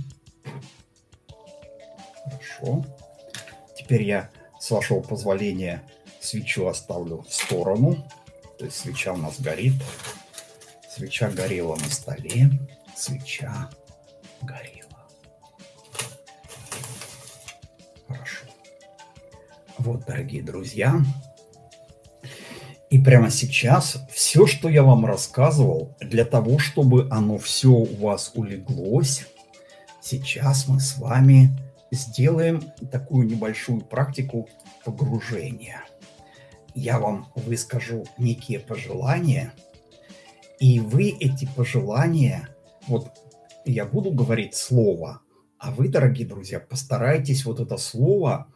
Хорошо. Теперь я, с вашего позволения, свечу оставлю в сторону. То есть свеча у нас горит. Свеча горела на столе. Свеча горела. Вот, дорогие друзья, и прямо сейчас все, что я вам рассказывал, для того, чтобы оно все у вас улеглось, сейчас мы с вами сделаем такую небольшую практику погружения. Я вам выскажу некие пожелания, и вы эти пожелания, вот я буду говорить слово, а вы, дорогие друзья, постарайтесь вот это слово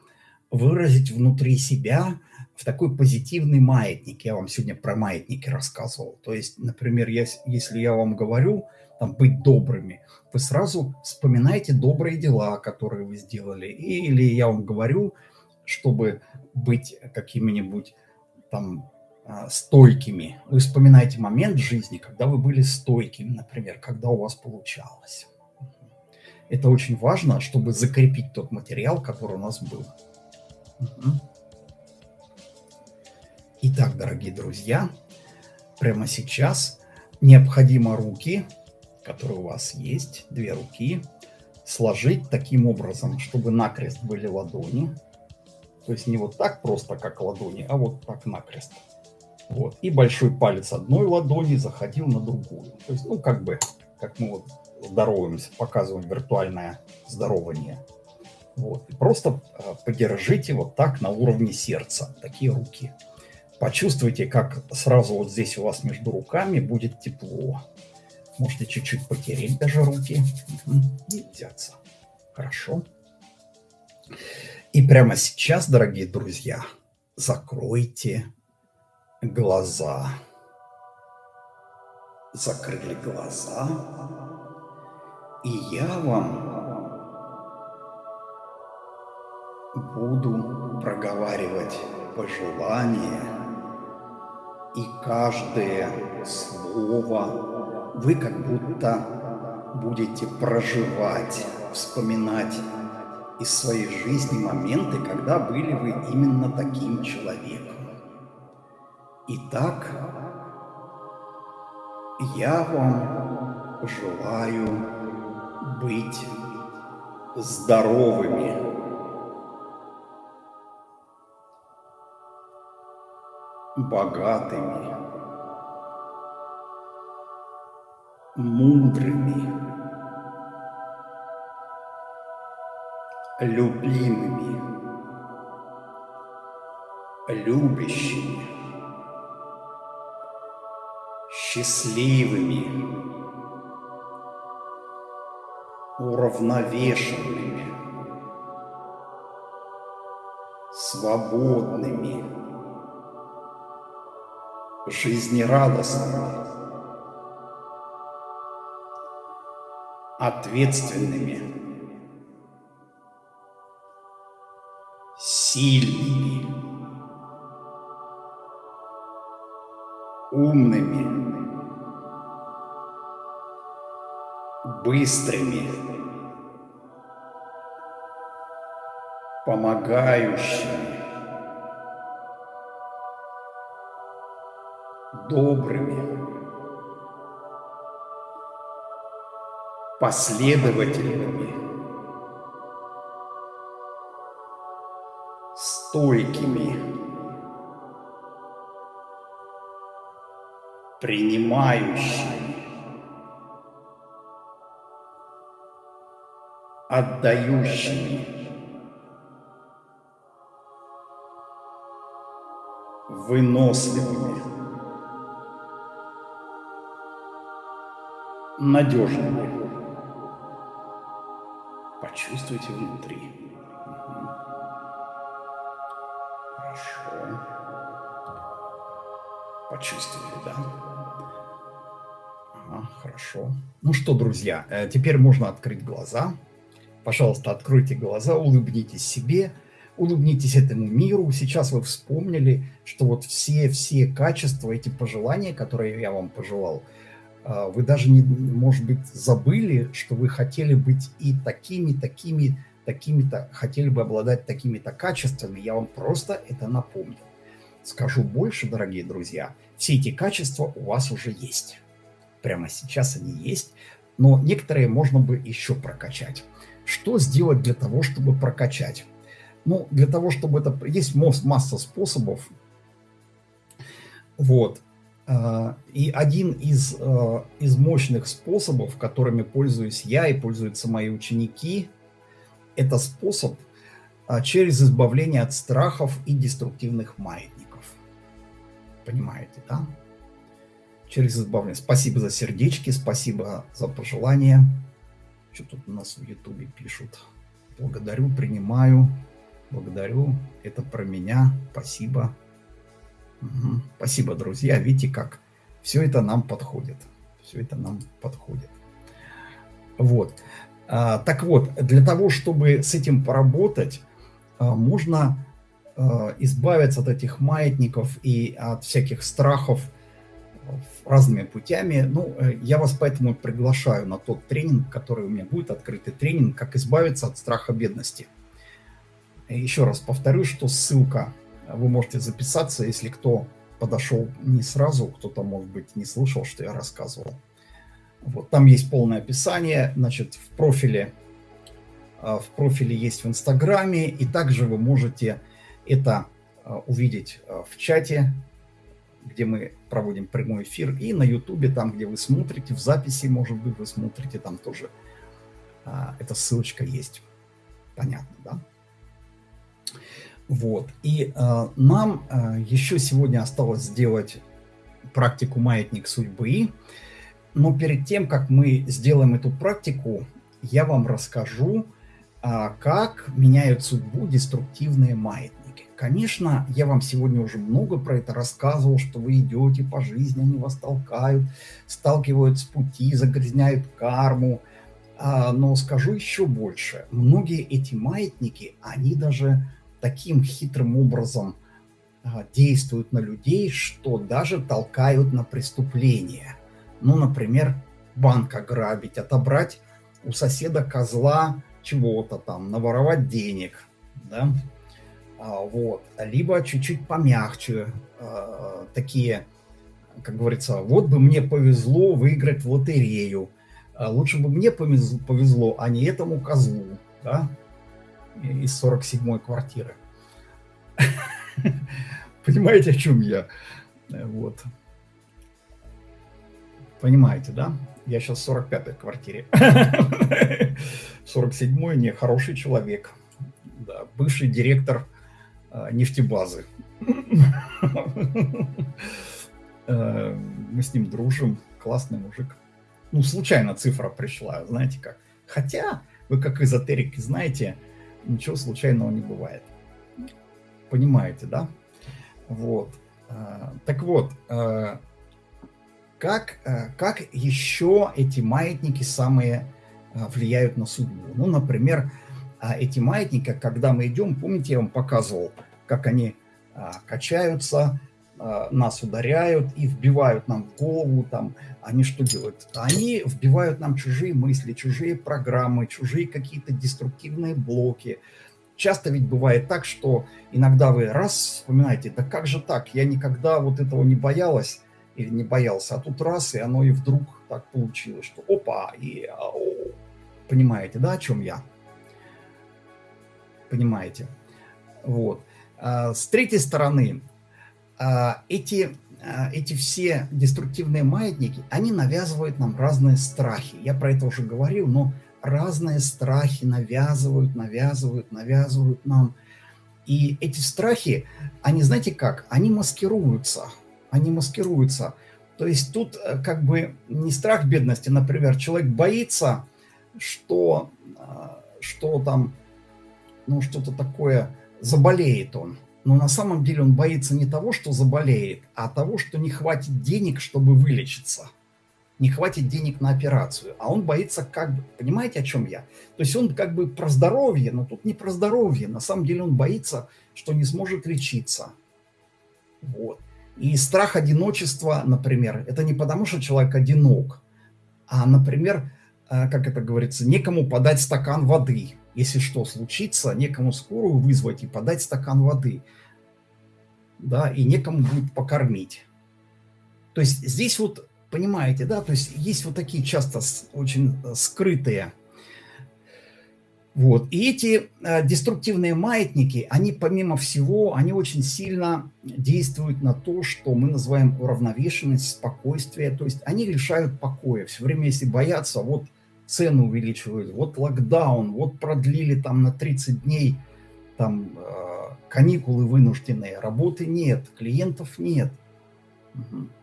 выразить внутри себя в такой позитивный маятник. Я вам сегодня про маятники рассказывал. То есть, например, если я вам говорю, там, быть добрыми, вы сразу вспоминаете добрые дела, которые вы сделали. Или я вам говорю, чтобы быть какими-нибудь там а, стойкими. Вы вспоминаете момент в жизни, когда вы были стойкими, например, когда у вас получалось. Это очень важно, чтобы закрепить тот материал, который у нас был. Итак, дорогие друзья, прямо сейчас необходимо руки, которые у вас есть, две руки, сложить таким образом, чтобы накрест были ладони. То есть не вот так просто, как ладони, а вот так накрест. Вот. И большой палец одной ладони заходил на другую. То есть, ну, как бы, как мы вот здороваемся, показываем виртуальное здорование. Вот. И просто э, подержите вот так на уровне сердца, такие руки. Почувствуйте, как сразу вот здесь у вас между руками будет тепло. Можете чуть-чуть потереть даже руки и взяться. Хорошо. И прямо сейчас, дорогие друзья, закройте глаза. Закрыли глаза. И я вам буду проговаривать пожелания и каждое слово вы как будто будете проживать, вспоминать из своей жизни моменты, когда были вы именно таким человеком. Итак, я вам желаю быть здоровыми, богатыми, мудрыми, любимыми, любящими, счастливыми, уравновешенными, свободными, жизнерадостными, ответственными, сильными, умными, быстрыми, помогающими, добрыми, последовательными, стойкими, принимающими, отдающими, выносливыми. Надежными. Почувствуйте внутри. Хорошо. Почувствовали, да? Ага, хорошо. Ну что, друзья, э, теперь можно открыть глаза. Пожалуйста, откройте глаза, улыбнитесь себе, улыбнитесь этому миру. Сейчас вы вспомнили, что вот все-все качества, эти пожелания, которые я вам пожелал – вы даже, не, может быть, забыли, что вы хотели быть и такими, такими, такими-то, хотели бы обладать такими-то качествами. Я вам просто это напомнил. Скажу больше, дорогие друзья, все эти качества у вас уже есть. Прямо сейчас они есть, но некоторые можно бы еще прокачать. Что сделать для того, чтобы прокачать? Ну, для того, чтобы это... Есть масса способов. Вот. И один из, а, из мощных способов, которыми пользуюсь я и пользуются мои ученики, это способ а, через избавление от страхов и деструктивных маятников. Понимаете, да? Через избавление. Спасибо за сердечки, спасибо за пожелания. Что тут у нас в Ютубе пишут? Благодарю, принимаю. Благодарю. Это про меня. Спасибо. Угу. Спасибо, друзья. Видите, как все это нам подходит. Все это нам подходит. Вот. А, так вот, для того, чтобы с этим поработать, а, можно а, избавиться от этих маятников и от всяких страхов разными путями. Ну, э, я вас поэтому приглашаю на тот тренинг, который у меня будет, открытый тренинг, как избавиться от страха бедности. Еще раз повторю, что ссылка, вы можете записаться, если кто подошел не сразу, кто-то, может быть, не слышал, что я рассказывал. Вот, там есть полное описание, значит, в профиле, а, в профиле есть в Инстаграме, и также вы можете это а, увидеть а, в чате, где мы проводим прямой эфир, и на Ютубе, там, где вы смотрите, в записи, может быть, вы смотрите, там тоже эта ссылочка есть. Понятно, да? Вот. И э, нам э, еще сегодня осталось сделать практику «Маятник судьбы». Но перед тем, как мы сделаем эту практику, я вам расскажу, а, как меняют судьбу деструктивные маятники. Конечно, я вам сегодня уже много про это рассказывал, что вы идете по жизни, они вас толкают, сталкивают с пути, загрязняют карму. А, но скажу еще больше. Многие эти маятники, они даже таким хитрым образом а, действуют на людей, что даже толкают на преступления. Ну, например, банк ограбить, отобрать у соседа козла чего-то там, наворовать денег, да, а, вот, либо чуть-чуть помягче, а, такие, как говорится, вот бы мне повезло выиграть в лотерею, лучше бы мне повезло, а не этому козлу, да, из 47-й квартиры. Понимаете, о чем я? Вот. Понимаете, да? Я сейчас в 45-й квартире. 47-й не хороший человек. Да, бывший директор э, нефтебазы. мы с ним дружим. Классный мужик. Ну, случайно цифра пришла, знаете как. Хотя, вы как эзотерики знаете, ничего случайного не бывает. Понимаете, да? Вот. Э, так вот, э, как, э, как еще эти маятники самые влияют на судьбу? Ну, например, а, эти маятники, когда мы идем, помните, я вам показывал, как они а, качаются, нас ударяют и вбивают нам в голову, там, они что делают? Они вбивают нам чужие мысли, чужие программы, чужие какие-то деструктивные блоки. Часто ведь бывает так, что иногда вы раз вспоминаете, да как же так, я никогда вот этого не боялась, или не боялся, а тут раз, и оно и вдруг так получилось, что опа, и о, понимаете, да, о чем я? Понимаете? Вот. А, с третьей стороны, эти, а, эти все деструктивные маятники, они навязывают нам разные страхи. Я про это уже говорил, но разные страхи навязывают, навязывают, навязывают нам. И эти страхи, они, знаете как, они маскируются – они маскируются. То есть тут э, как бы не страх бедности, например, человек боится, что, э, что там, ну что-то такое, заболеет он. Но на самом деле он боится не того, что заболеет, а того, что не хватит денег, чтобы вылечиться. Не хватит денег на операцию. А он боится как бы, понимаете, о чем я? То есть он как бы про здоровье, но тут не про здоровье. На самом деле он боится, что не сможет лечиться. Вот. И страх одиночества, например, это не потому, что человек одинок, а, например, э, как это говорится, некому подать стакан воды. Если что случится, некому скорую вызвать и подать стакан воды. Да, и некому будет покормить. То есть здесь вот, понимаете, да, то есть есть вот такие часто очень э, скрытые вот. И эти э, деструктивные маятники, они помимо всего, они очень сильно действуют на то, что мы называем уравновешенность, спокойствие. То есть они лишают покоя. Все время, если боятся, вот цены увеличивают, вот локдаун, вот продлили там на 30 дней там э, каникулы вынужденные, работы нет, клиентов нет.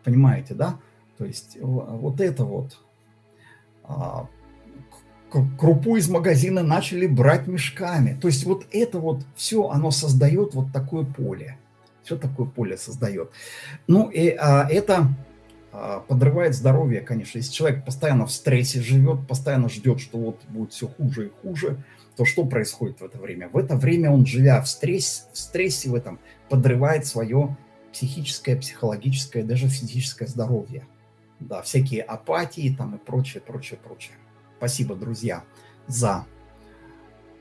Понимаете, да? То есть вот это вот. А, крупу из магазина начали брать мешками. То есть вот это вот все, оно создает вот такое поле. Все такое поле создает. Ну и а, это подрывает здоровье, конечно. Если человек постоянно в стрессе живет, постоянно ждет, что вот будет все хуже и хуже, то что происходит в это время? В это время он, живя в, стресс, в стрессе в этом, подрывает свое психическое, психологическое, даже физическое здоровье. Да, всякие апатии там и прочее, прочее, прочее. Спасибо, друзья, за,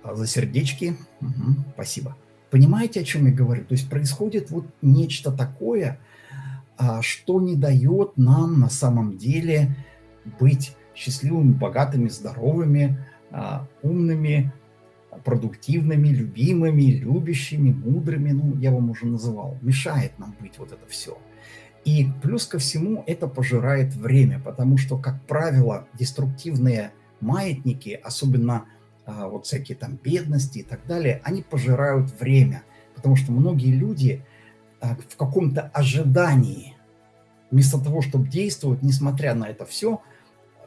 за сердечки. Угу, спасибо. Понимаете, о чем я говорю? То есть происходит вот нечто такое, а, что не дает нам на самом деле быть счастливыми, богатыми, здоровыми, а, умными, продуктивными, любимыми, любящими, мудрыми, ну, я вам уже называл, мешает нам быть вот это все. И плюс ко всему это пожирает время, потому что, как правило, деструктивные маятники, особенно а, вот всякие там бедности и так далее, они пожирают время, потому что многие люди а, в каком-то ожидании, вместо того, чтобы действовать, несмотря на это все,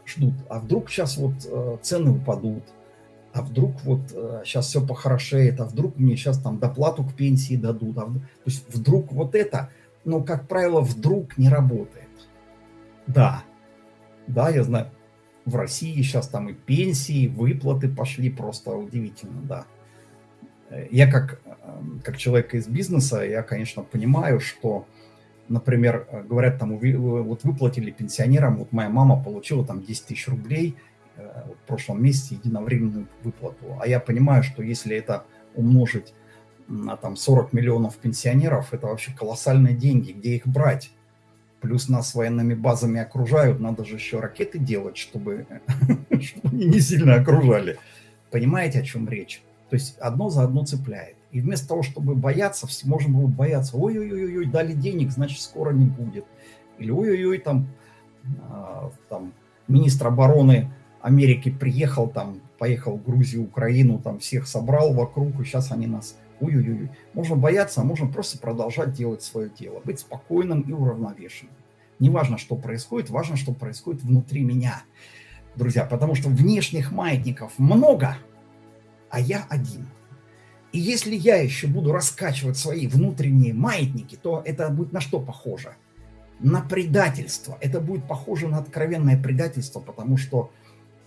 ждут, а вдруг сейчас вот э, цены упадут, а вдруг вот э, сейчас все похорошеет, а вдруг мне сейчас там доплату к пенсии дадут, а, то есть вдруг вот это, но, как правило, вдруг не работает. Да, да, я знаю, в России сейчас там и пенсии, выплаты пошли, просто удивительно, да. Я как, эм, как человек из бизнеса, я, конечно, понимаю, что, например, говорят, там, вот выплатили пенсионерам, вот моя мама получила там 10 тысяч рублей – Э, в прошлом месяце единовременную выплату. А я понимаю, что если это умножить на там 40 миллионов пенсионеров, это вообще колоссальные деньги, где их брать? Плюс нас военными базами окружают, надо же еще ракеты делать, чтобы, не сильно окружали. Понимаете, о чем речь? То есть одно за одно цепляет. И вместо того, чтобы бояться, все можно было бояться, ой-ой-ой, дали денег, значит скоро не будет. Или ой-ой-ой, там, а, там министр обороны Америки приехал, там, поехал в Грузию, Украину, там всех собрал вокруг, и сейчас они нас... Ой-ой-ой. Можно бояться, а можно просто продолжать делать свое дело, быть спокойным и уравновешенным. Не важно, что происходит, важно, что происходит внутри меня, друзья, потому что внешних маятников много, а я один. И если я еще буду раскачивать свои внутренние маятники, то это будет на что похоже? На предательство. Это будет похоже на откровенное предательство, потому что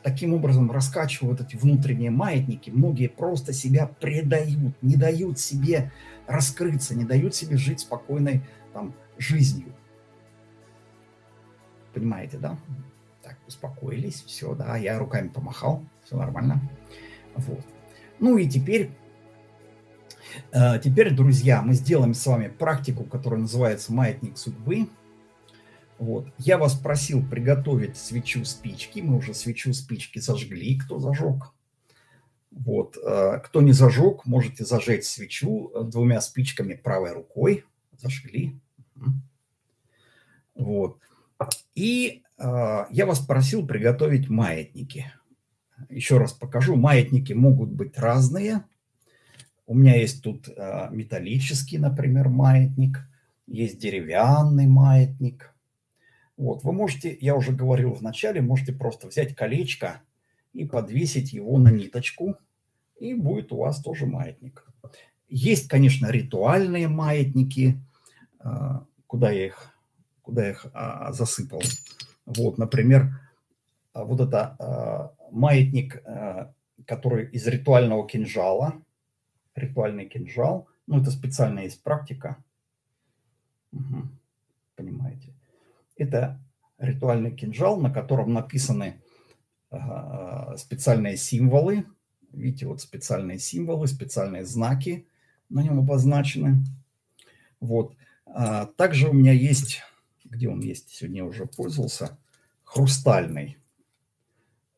таким образом раскачивают эти внутренние маятники, многие просто себя предают, не дают себе раскрыться, не дают себе жить спокойной там, жизнью. Понимаете, да? Так, успокоились, все, да, я руками помахал, все нормально. Вот. Ну и теперь, теперь, друзья, мы сделаем с вами практику, которая называется «Маятник судьбы». Вот. Я вас просил приготовить свечу спички. Мы уже свечу спички зажгли. Кто зажег? Вот. Э, кто не зажег, можете зажечь свечу двумя спичками правой рукой. Зажгли. Вот. И э, я вас просил приготовить маятники. Еще раз покажу. Маятники могут быть разные. У меня есть тут э, металлический, например, маятник. Есть деревянный маятник вот, вы можете, я уже говорил в начале, можете просто взять колечко и подвесить его на ниточку, и будет у вас тоже маятник. Есть, конечно, ритуальные маятники, а, куда я их, куда я их а, засыпал. Вот, например, а, вот это маятник, который из ритуального кинжала, ритуальный кинжал, ну, это специальная есть практика, угу, понимаете. Это ритуальный кинжал, на котором написаны специальные символы. Видите, вот специальные символы, специальные знаки на нем обозначены. Вот. А также у меня есть, где он есть, сегодня уже пользовался, хрустальный.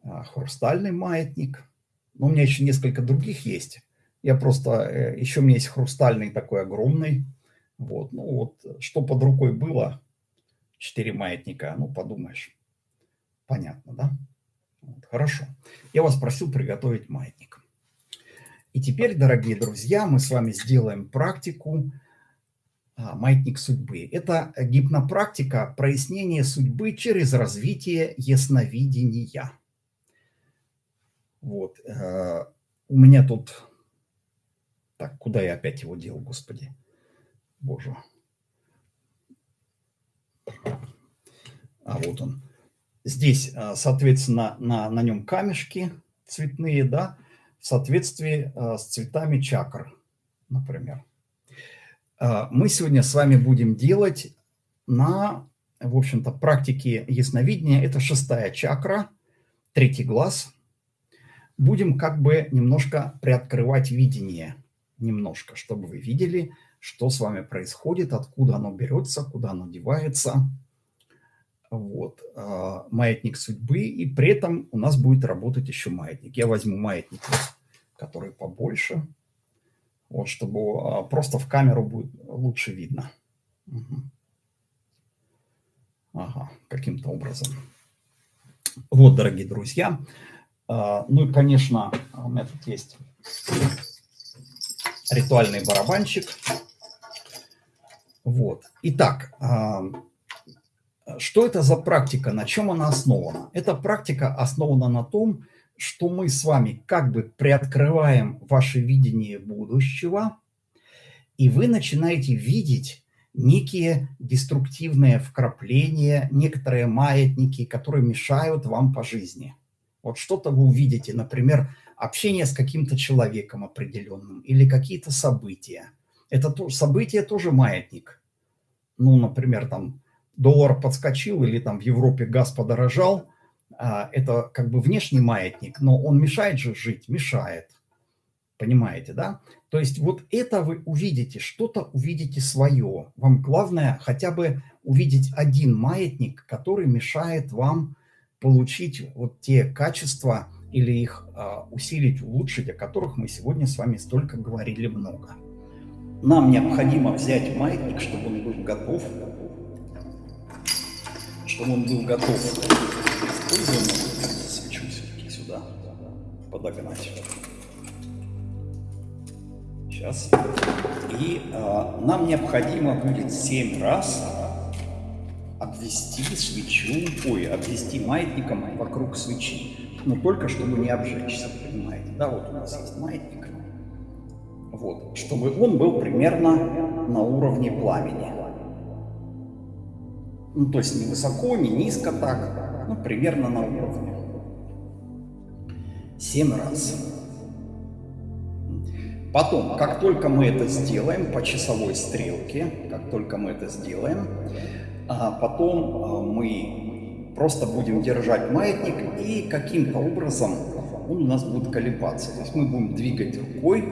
А, хрустальный маятник. Но у меня еще несколько других есть. Я просто, э, еще у меня есть хрустальный такой огромный. Вот, ну вот, что под рукой было, Четыре маятника, ну подумаешь. Понятно, да? Вот, хорошо. Я вас просил приготовить маятник. И теперь, дорогие друзья, мы с вами сделаем практику а, «Маятник судьбы». Это гипнопрактика прояснения судьбы через развитие ясновидения. Вот. Э, у меня тут... Так, куда я опять его делал, господи? Боже. А вот он. Здесь, а, соответственно, на, на нем камешки цветные, да, в соответствии а, с цветами чакр, например. А, мы сегодня с вами будем делать на, в общем-то, практике ясновидения. Это шестая чакра, третий глаз. Будем как бы немножко приоткрывать видение, немножко, чтобы вы видели, что с вами происходит, откуда оно берется, куда оно девается – вот, а, маятник судьбы, и при этом у нас будет работать еще маятник. Я возьму маятник, который побольше, вот, чтобы а, просто в камеру будет лучше видно. Угу. Ага, каким-то образом. Вот, дорогие друзья. А, ну и, конечно, у меня тут есть ритуальный барабанчик. Вот. Итак, что это за практика, на чем она основана? Эта практика основана на том, что мы с вами как бы приоткрываем ваше видение будущего, и вы начинаете видеть некие деструктивные вкрапления, некоторые маятники, которые мешают вам по жизни. Вот что-то вы увидите, например, общение с каким-то человеком определенным или какие-то события. Это то, событие тоже маятник. Ну, например, там доллар подскочил или там в Европе газ подорожал, а, это как бы внешний маятник, но он мешает же жить, мешает. Понимаете, да? То есть вот это вы увидите, что-то увидите свое. Вам главное хотя бы увидеть один маятник, который мешает вам получить вот те качества или их а, усилить, улучшить, о которых мы сегодня с вами столько говорили много. Нам необходимо взять маятник, чтобы он был готов чтобы он был готов к использованию. Свечу все-таки сюда подогнать. Сейчас. И а, нам необходимо будет 7 раз обвести свечу, ой, обвести маятником вокруг свечи. Но только чтобы не обжечься, понимаете? Да, вот у нас есть маятник. Вот, чтобы он был примерно на уровне пламени. Ну, то есть не высоко, не низко так, ну, примерно на уровне. Семь раз. Потом, как только мы это сделаем по часовой стрелке, как только мы это сделаем, а потом а, мы просто будем держать маятник и каким-то образом он у нас будет колебаться. То есть мы будем двигать рукой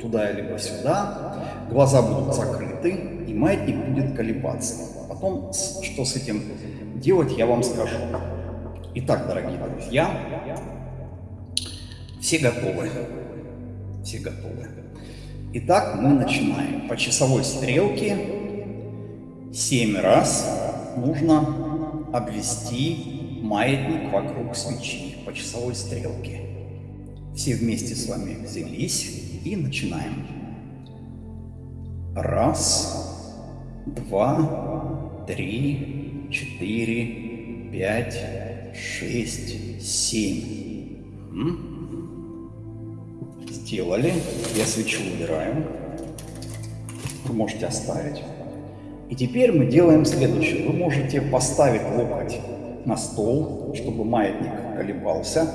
туда либо сюда, глаза будут закрыты и маятник будет колебаться. Потом, что с этим делать, я вам скажу. Итак, дорогие друзья, все готовы. Все готовы. Итак, мы начинаем. По часовой стрелке 7 раз нужно обвести маятник вокруг свечи по часовой стрелке. Все вместе с вами взялись и начинаем. Раз, два, три, четыре, пять, шесть, семь. Сделали. Я свечу убираю. Вы можете оставить. И теперь мы делаем следующее. Вы можете поставить локоть на стол, чтобы маятник колебался,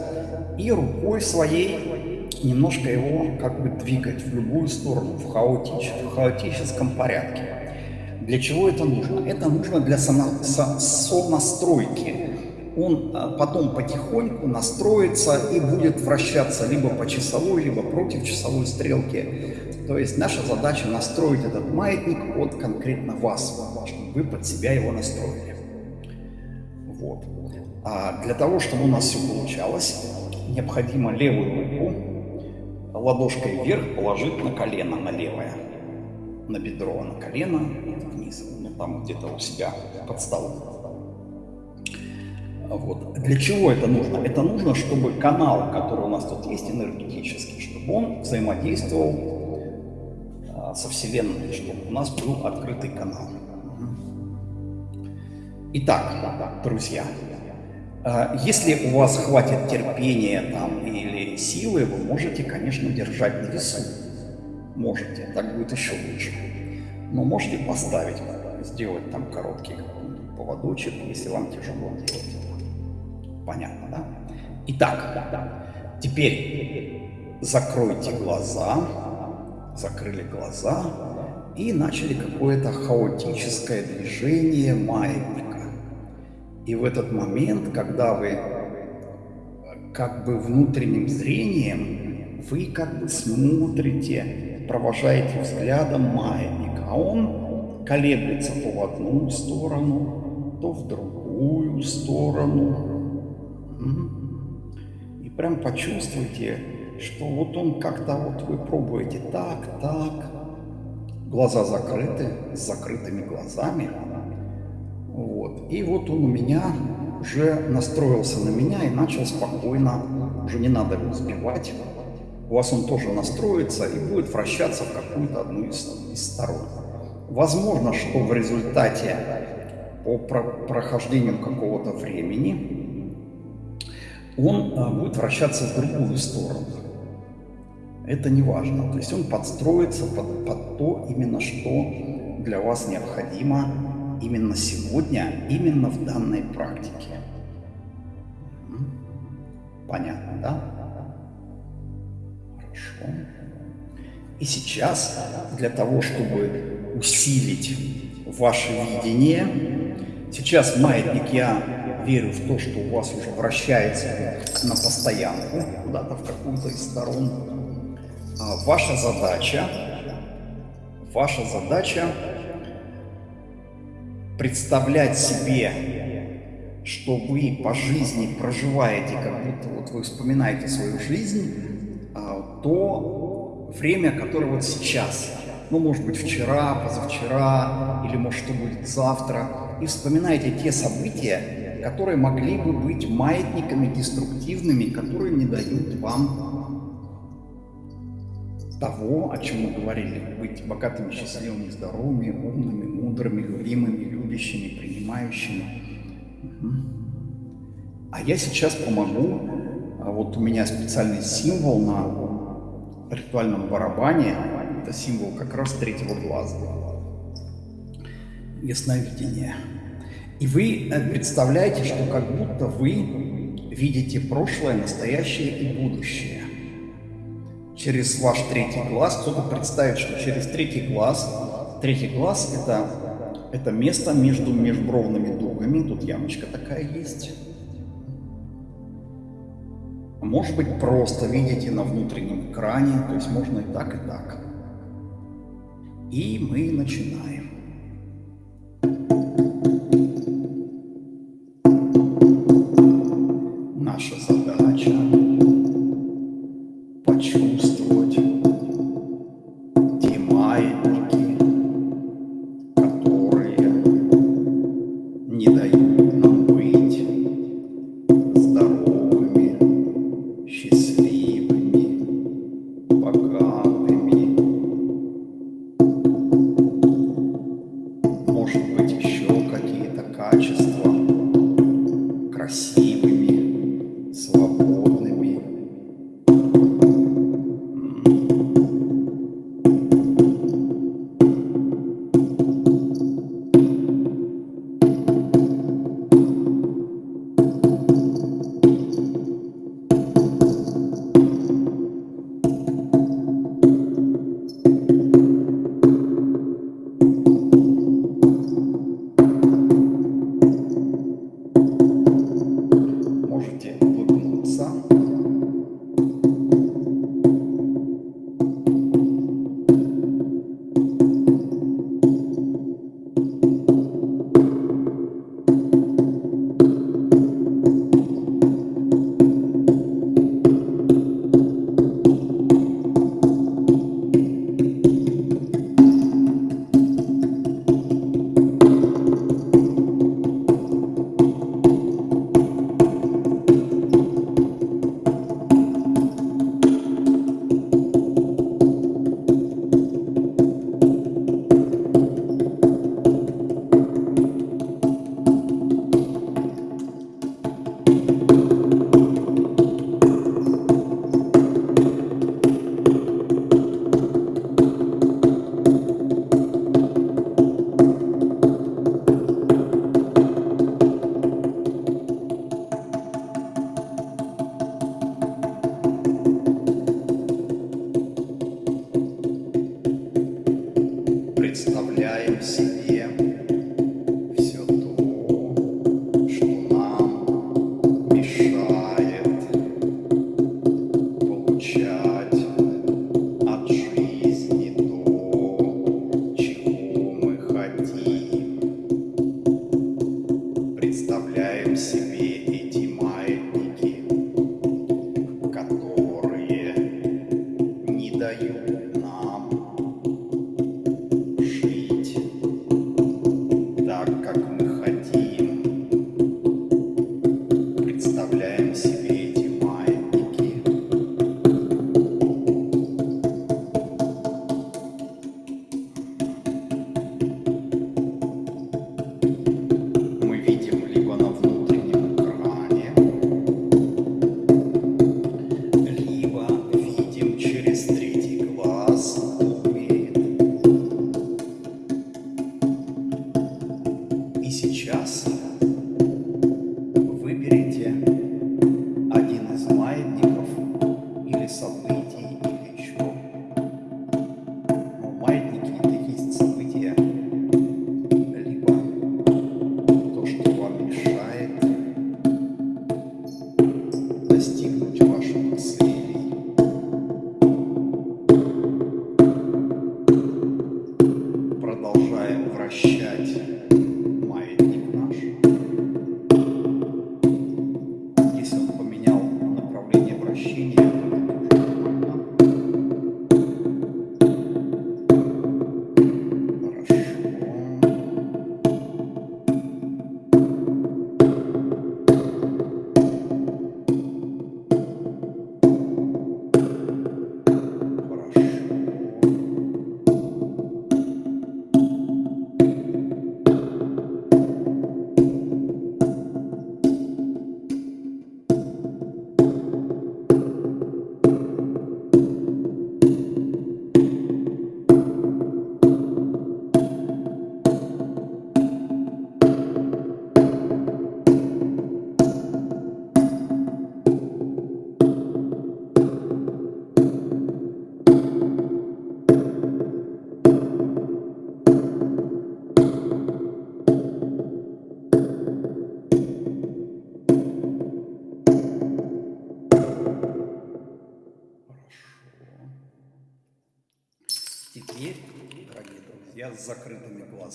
и рукой своей немножко его как бы двигать в любую сторону, в, хаотич, в хаотическом порядке. Для чего это нужно? Это нужно для сонастройки. Он а, потом потихоньку настроится и будет вращаться либо по часовой, либо против часовой стрелки. То есть наша задача настроить этот маятник под конкретно вас, чтобы вы под себя его настроили. Вот. А для того, чтобы у нас все получалось, необходимо левую руку ладошкой вверх положить на колено, на левое на бедро, на колено вниз, ну, там где-то у себя под столом. Вот. Для чего это нужно? Это нужно, чтобы канал, который у нас тут есть, энергетический, чтобы он взаимодействовал а, со Вселенной, чтобы у нас был открытый канал. Итак, друзья, а, если у вас хватит терпения там, или силы, вы можете, конечно, держать на весу. Можете, так будет еще лучше. Но можете поставить, сделать там короткий поводочек, если вам тяжело делать. Понятно, да? Итак, теперь закройте глаза, закрыли глаза и начали какое-то хаотическое движение маятника. И в этот момент, когда вы как бы внутренним зрением, вы как бы смотрите, провожаете взглядом маятник, а он колеблется то в одну сторону, то в другую сторону, и прям почувствуйте, что вот он как-то вот вы пробуете так, так, глаза закрыты, с закрытыми глазами. Вот. И вот он у меня уже настроился на меня и начал спокойно, уже не надо его сбивать. У вас он тоже настроится и будет вращаться в какую-то одну из, из сторон. Возможно, что в результате по прохождению какого-то времени он а, будет вращаться в другую сторону. Это не важно. То есть он подстроится под, под то именно, что для вас необходимо именно сегодня, именно в данной практике. Понятно, да? Хорошо. И сейчас для того, чтобы усилить ваше видение, сейчас маятник я верю в то, что у вас уже вращается на постоянку, куда-то в какую-то из сторон. А ваша задача, ваша задача представлять себе, что вы по жизни проживаете, как будто вот вы вспоминаете свою жизнь, а, то время, которое вот сейчас, ну, может быть, вчера, позавчера, или, может, что будет завтра, и вспоминаете те события, которые могли бы быть маятниками деструктивными, которые не дают вам того, о чем мы говорили, быть богатыми, счастливыми, здоровыми, умными, мудрыми, любимыми, любящими, принимающими. А я сейчас помогу, а вот у меня специальный символ на ритуальном барабане, это символ как раз третьего глаза, ясновидение. И вы э, представляете, что как будто вы видите прошлое, настоящее и будущее. Через ваш третий глаз кто-то представит, что через третий глаз, третий глаз это, это место между межбровными дугами, тут ямочка такая есть. Может быть, просто видите на внутреннем экране, то есть можно и так, и так. И мы начинаем.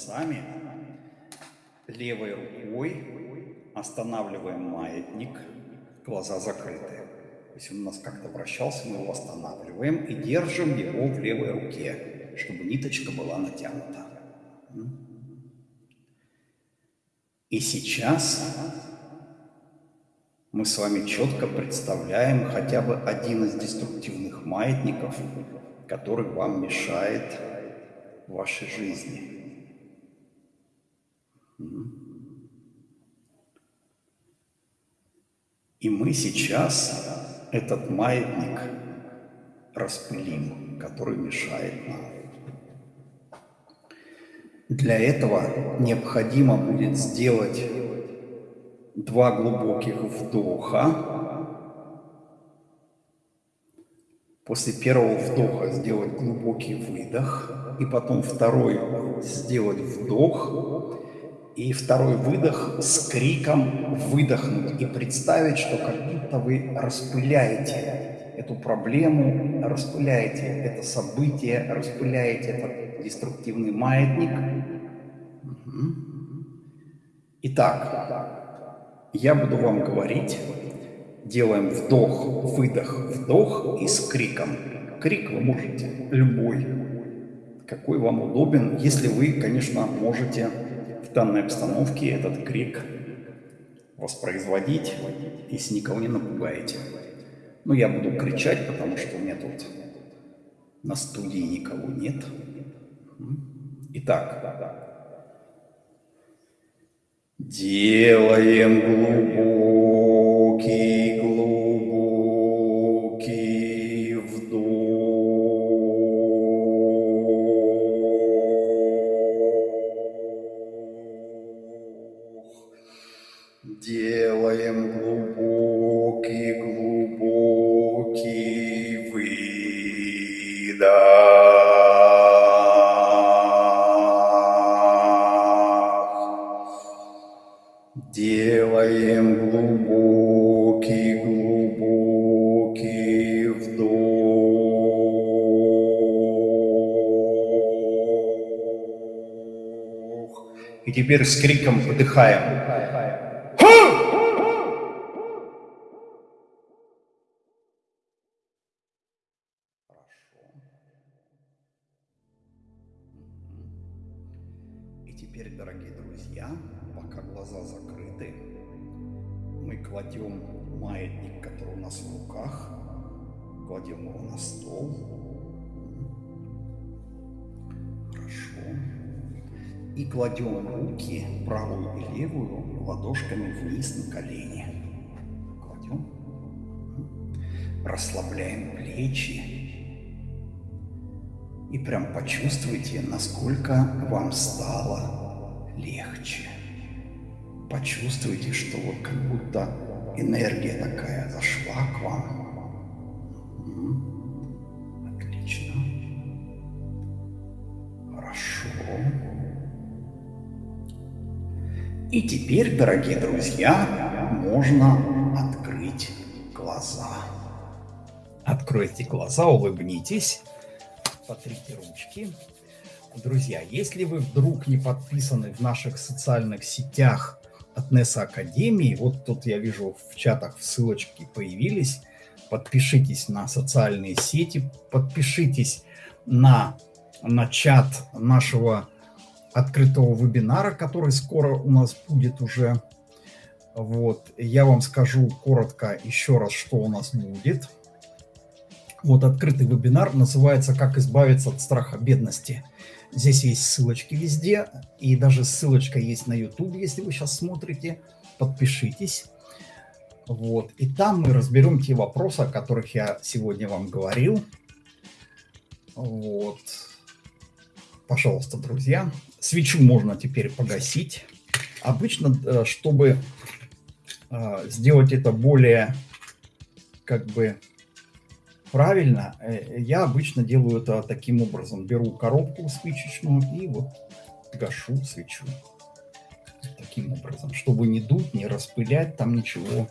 Глазами, левой рукой останавливаем маятник, глаза закрыты. Если он у нас как-то вращался, мы его останавливаем и держим его в левой руке, чтобы ниточка была натянута. И сейчас мы с вами четко представляем хотя бы один из деструктивных маятников, который вам мешает в вашей жизни. И мы сейчас этот маятник распылим, который мешает нам. Для этого необходимо будет сделать два глубоких вдоха. После первого вдоха сделать глубокий выдох, и потом второй сделать вдох, и второй выдох с криком выдохнуть и представить, что как будто вы распыляете эту проблему, распыляете это событие, распыляете этот деструктивный маятник. Итак, я буду вам говорить, делаем вдох, выдох, вдох и с криком. Крик вы можете любой, какой вам удобен, если вы, конечно, можете в данной обстановке этот крик воспроизводить, если никого не напугаете. Но я буду кричать, потому что у меня тут на студии никого нет. Итак, делаем глубокий теперь с криком выдыхаем. Стало легче. почувствуйте, что вот как будто энергия такая зашла к вам. Отлично. Хорошо. И теперь, дорогие друзья, можно открыть глаза. Откройте глаза, улыбнитесь, потрите ручки. Друзья, если вы вдруг не подписаны в наших социальных сетях от NESA Академии, вот тут я вижу в чатах ссылочки появились, подпишитесь на социальные сети, подпишитесь на, на чат нашего открытого вебинара, который скоро у нас будет уже. Вот, я вам скажу коротко еще раз, что у нас будет. Вот открытый вебинар называется «Как избавиться от страха бедности». Здесь есть ссылочки везде, и даже ссылочка есть на YouTube, если вы сейчас смотрите. Подпишитесь. Вот. И там мы разберем те вопросы, о которых я сегодня вам говорил. Вот. Пожалуйста, друзья. Свечу можно теперь погасить. Обычно, э, чтобы э, сделать это более как бы правильно, э, я обычно делаю это таким образом. Беру коробку свечечную и вот гашу свечу. Таким образом, чтобы не дуть, не распылять там ничего.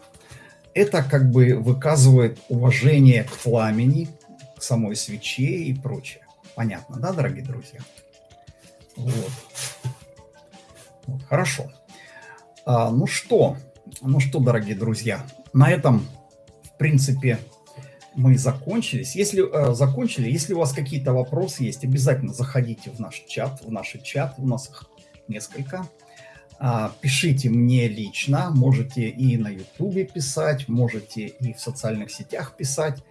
Это как бы выказывает уважение к пламени, к самой свече и прочее. Понятно, да, дорогие друзья? Вот. вот хорошо. А, ну что, ну что, дорогие друзья, на этом, в принципе, мы закончились. Если э, закончили, если у вас какие-то вопросы есть, обязательно заходите в наш чат, в наш чат, у нас их несколько. А, пишите мне лично, можете и на ютубе писать, можете и в социальных сетях писать.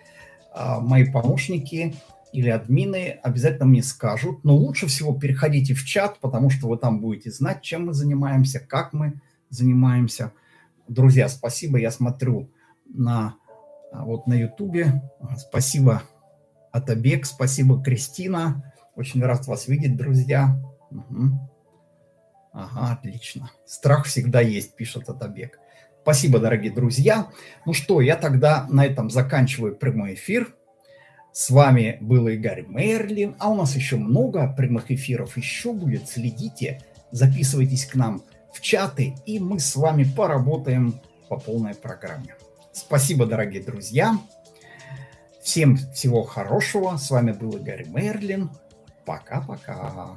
А, мои помощники или админы обязательно мне скажут, но лучше всего переходите в чат, потому что вы там будете знать, чем мы занимаемся, как мы занимаемся. Друзья, спасибо, я смотрю на вот на Ютубе. Спасибо, Атабек, спасибо, Кристина. Очень рад вас видеть, друзья. Угу. Ага, отлично. Страх всегда есть, пишет Атабек. Спасибо, дорогие друзья. Ну что, я тогда на этом заканчиваю прямой эфир. С вами был Игорь Мерлин, а у нас еще много прямых эфиров еще будет. Следите, записывайтесь к нам в чаты, и мы с вами поработаем по полной программе. Спасибо, дорогие друзья. Всем всего хорошего. С вами был Игорь Мерлин. Пока-пока.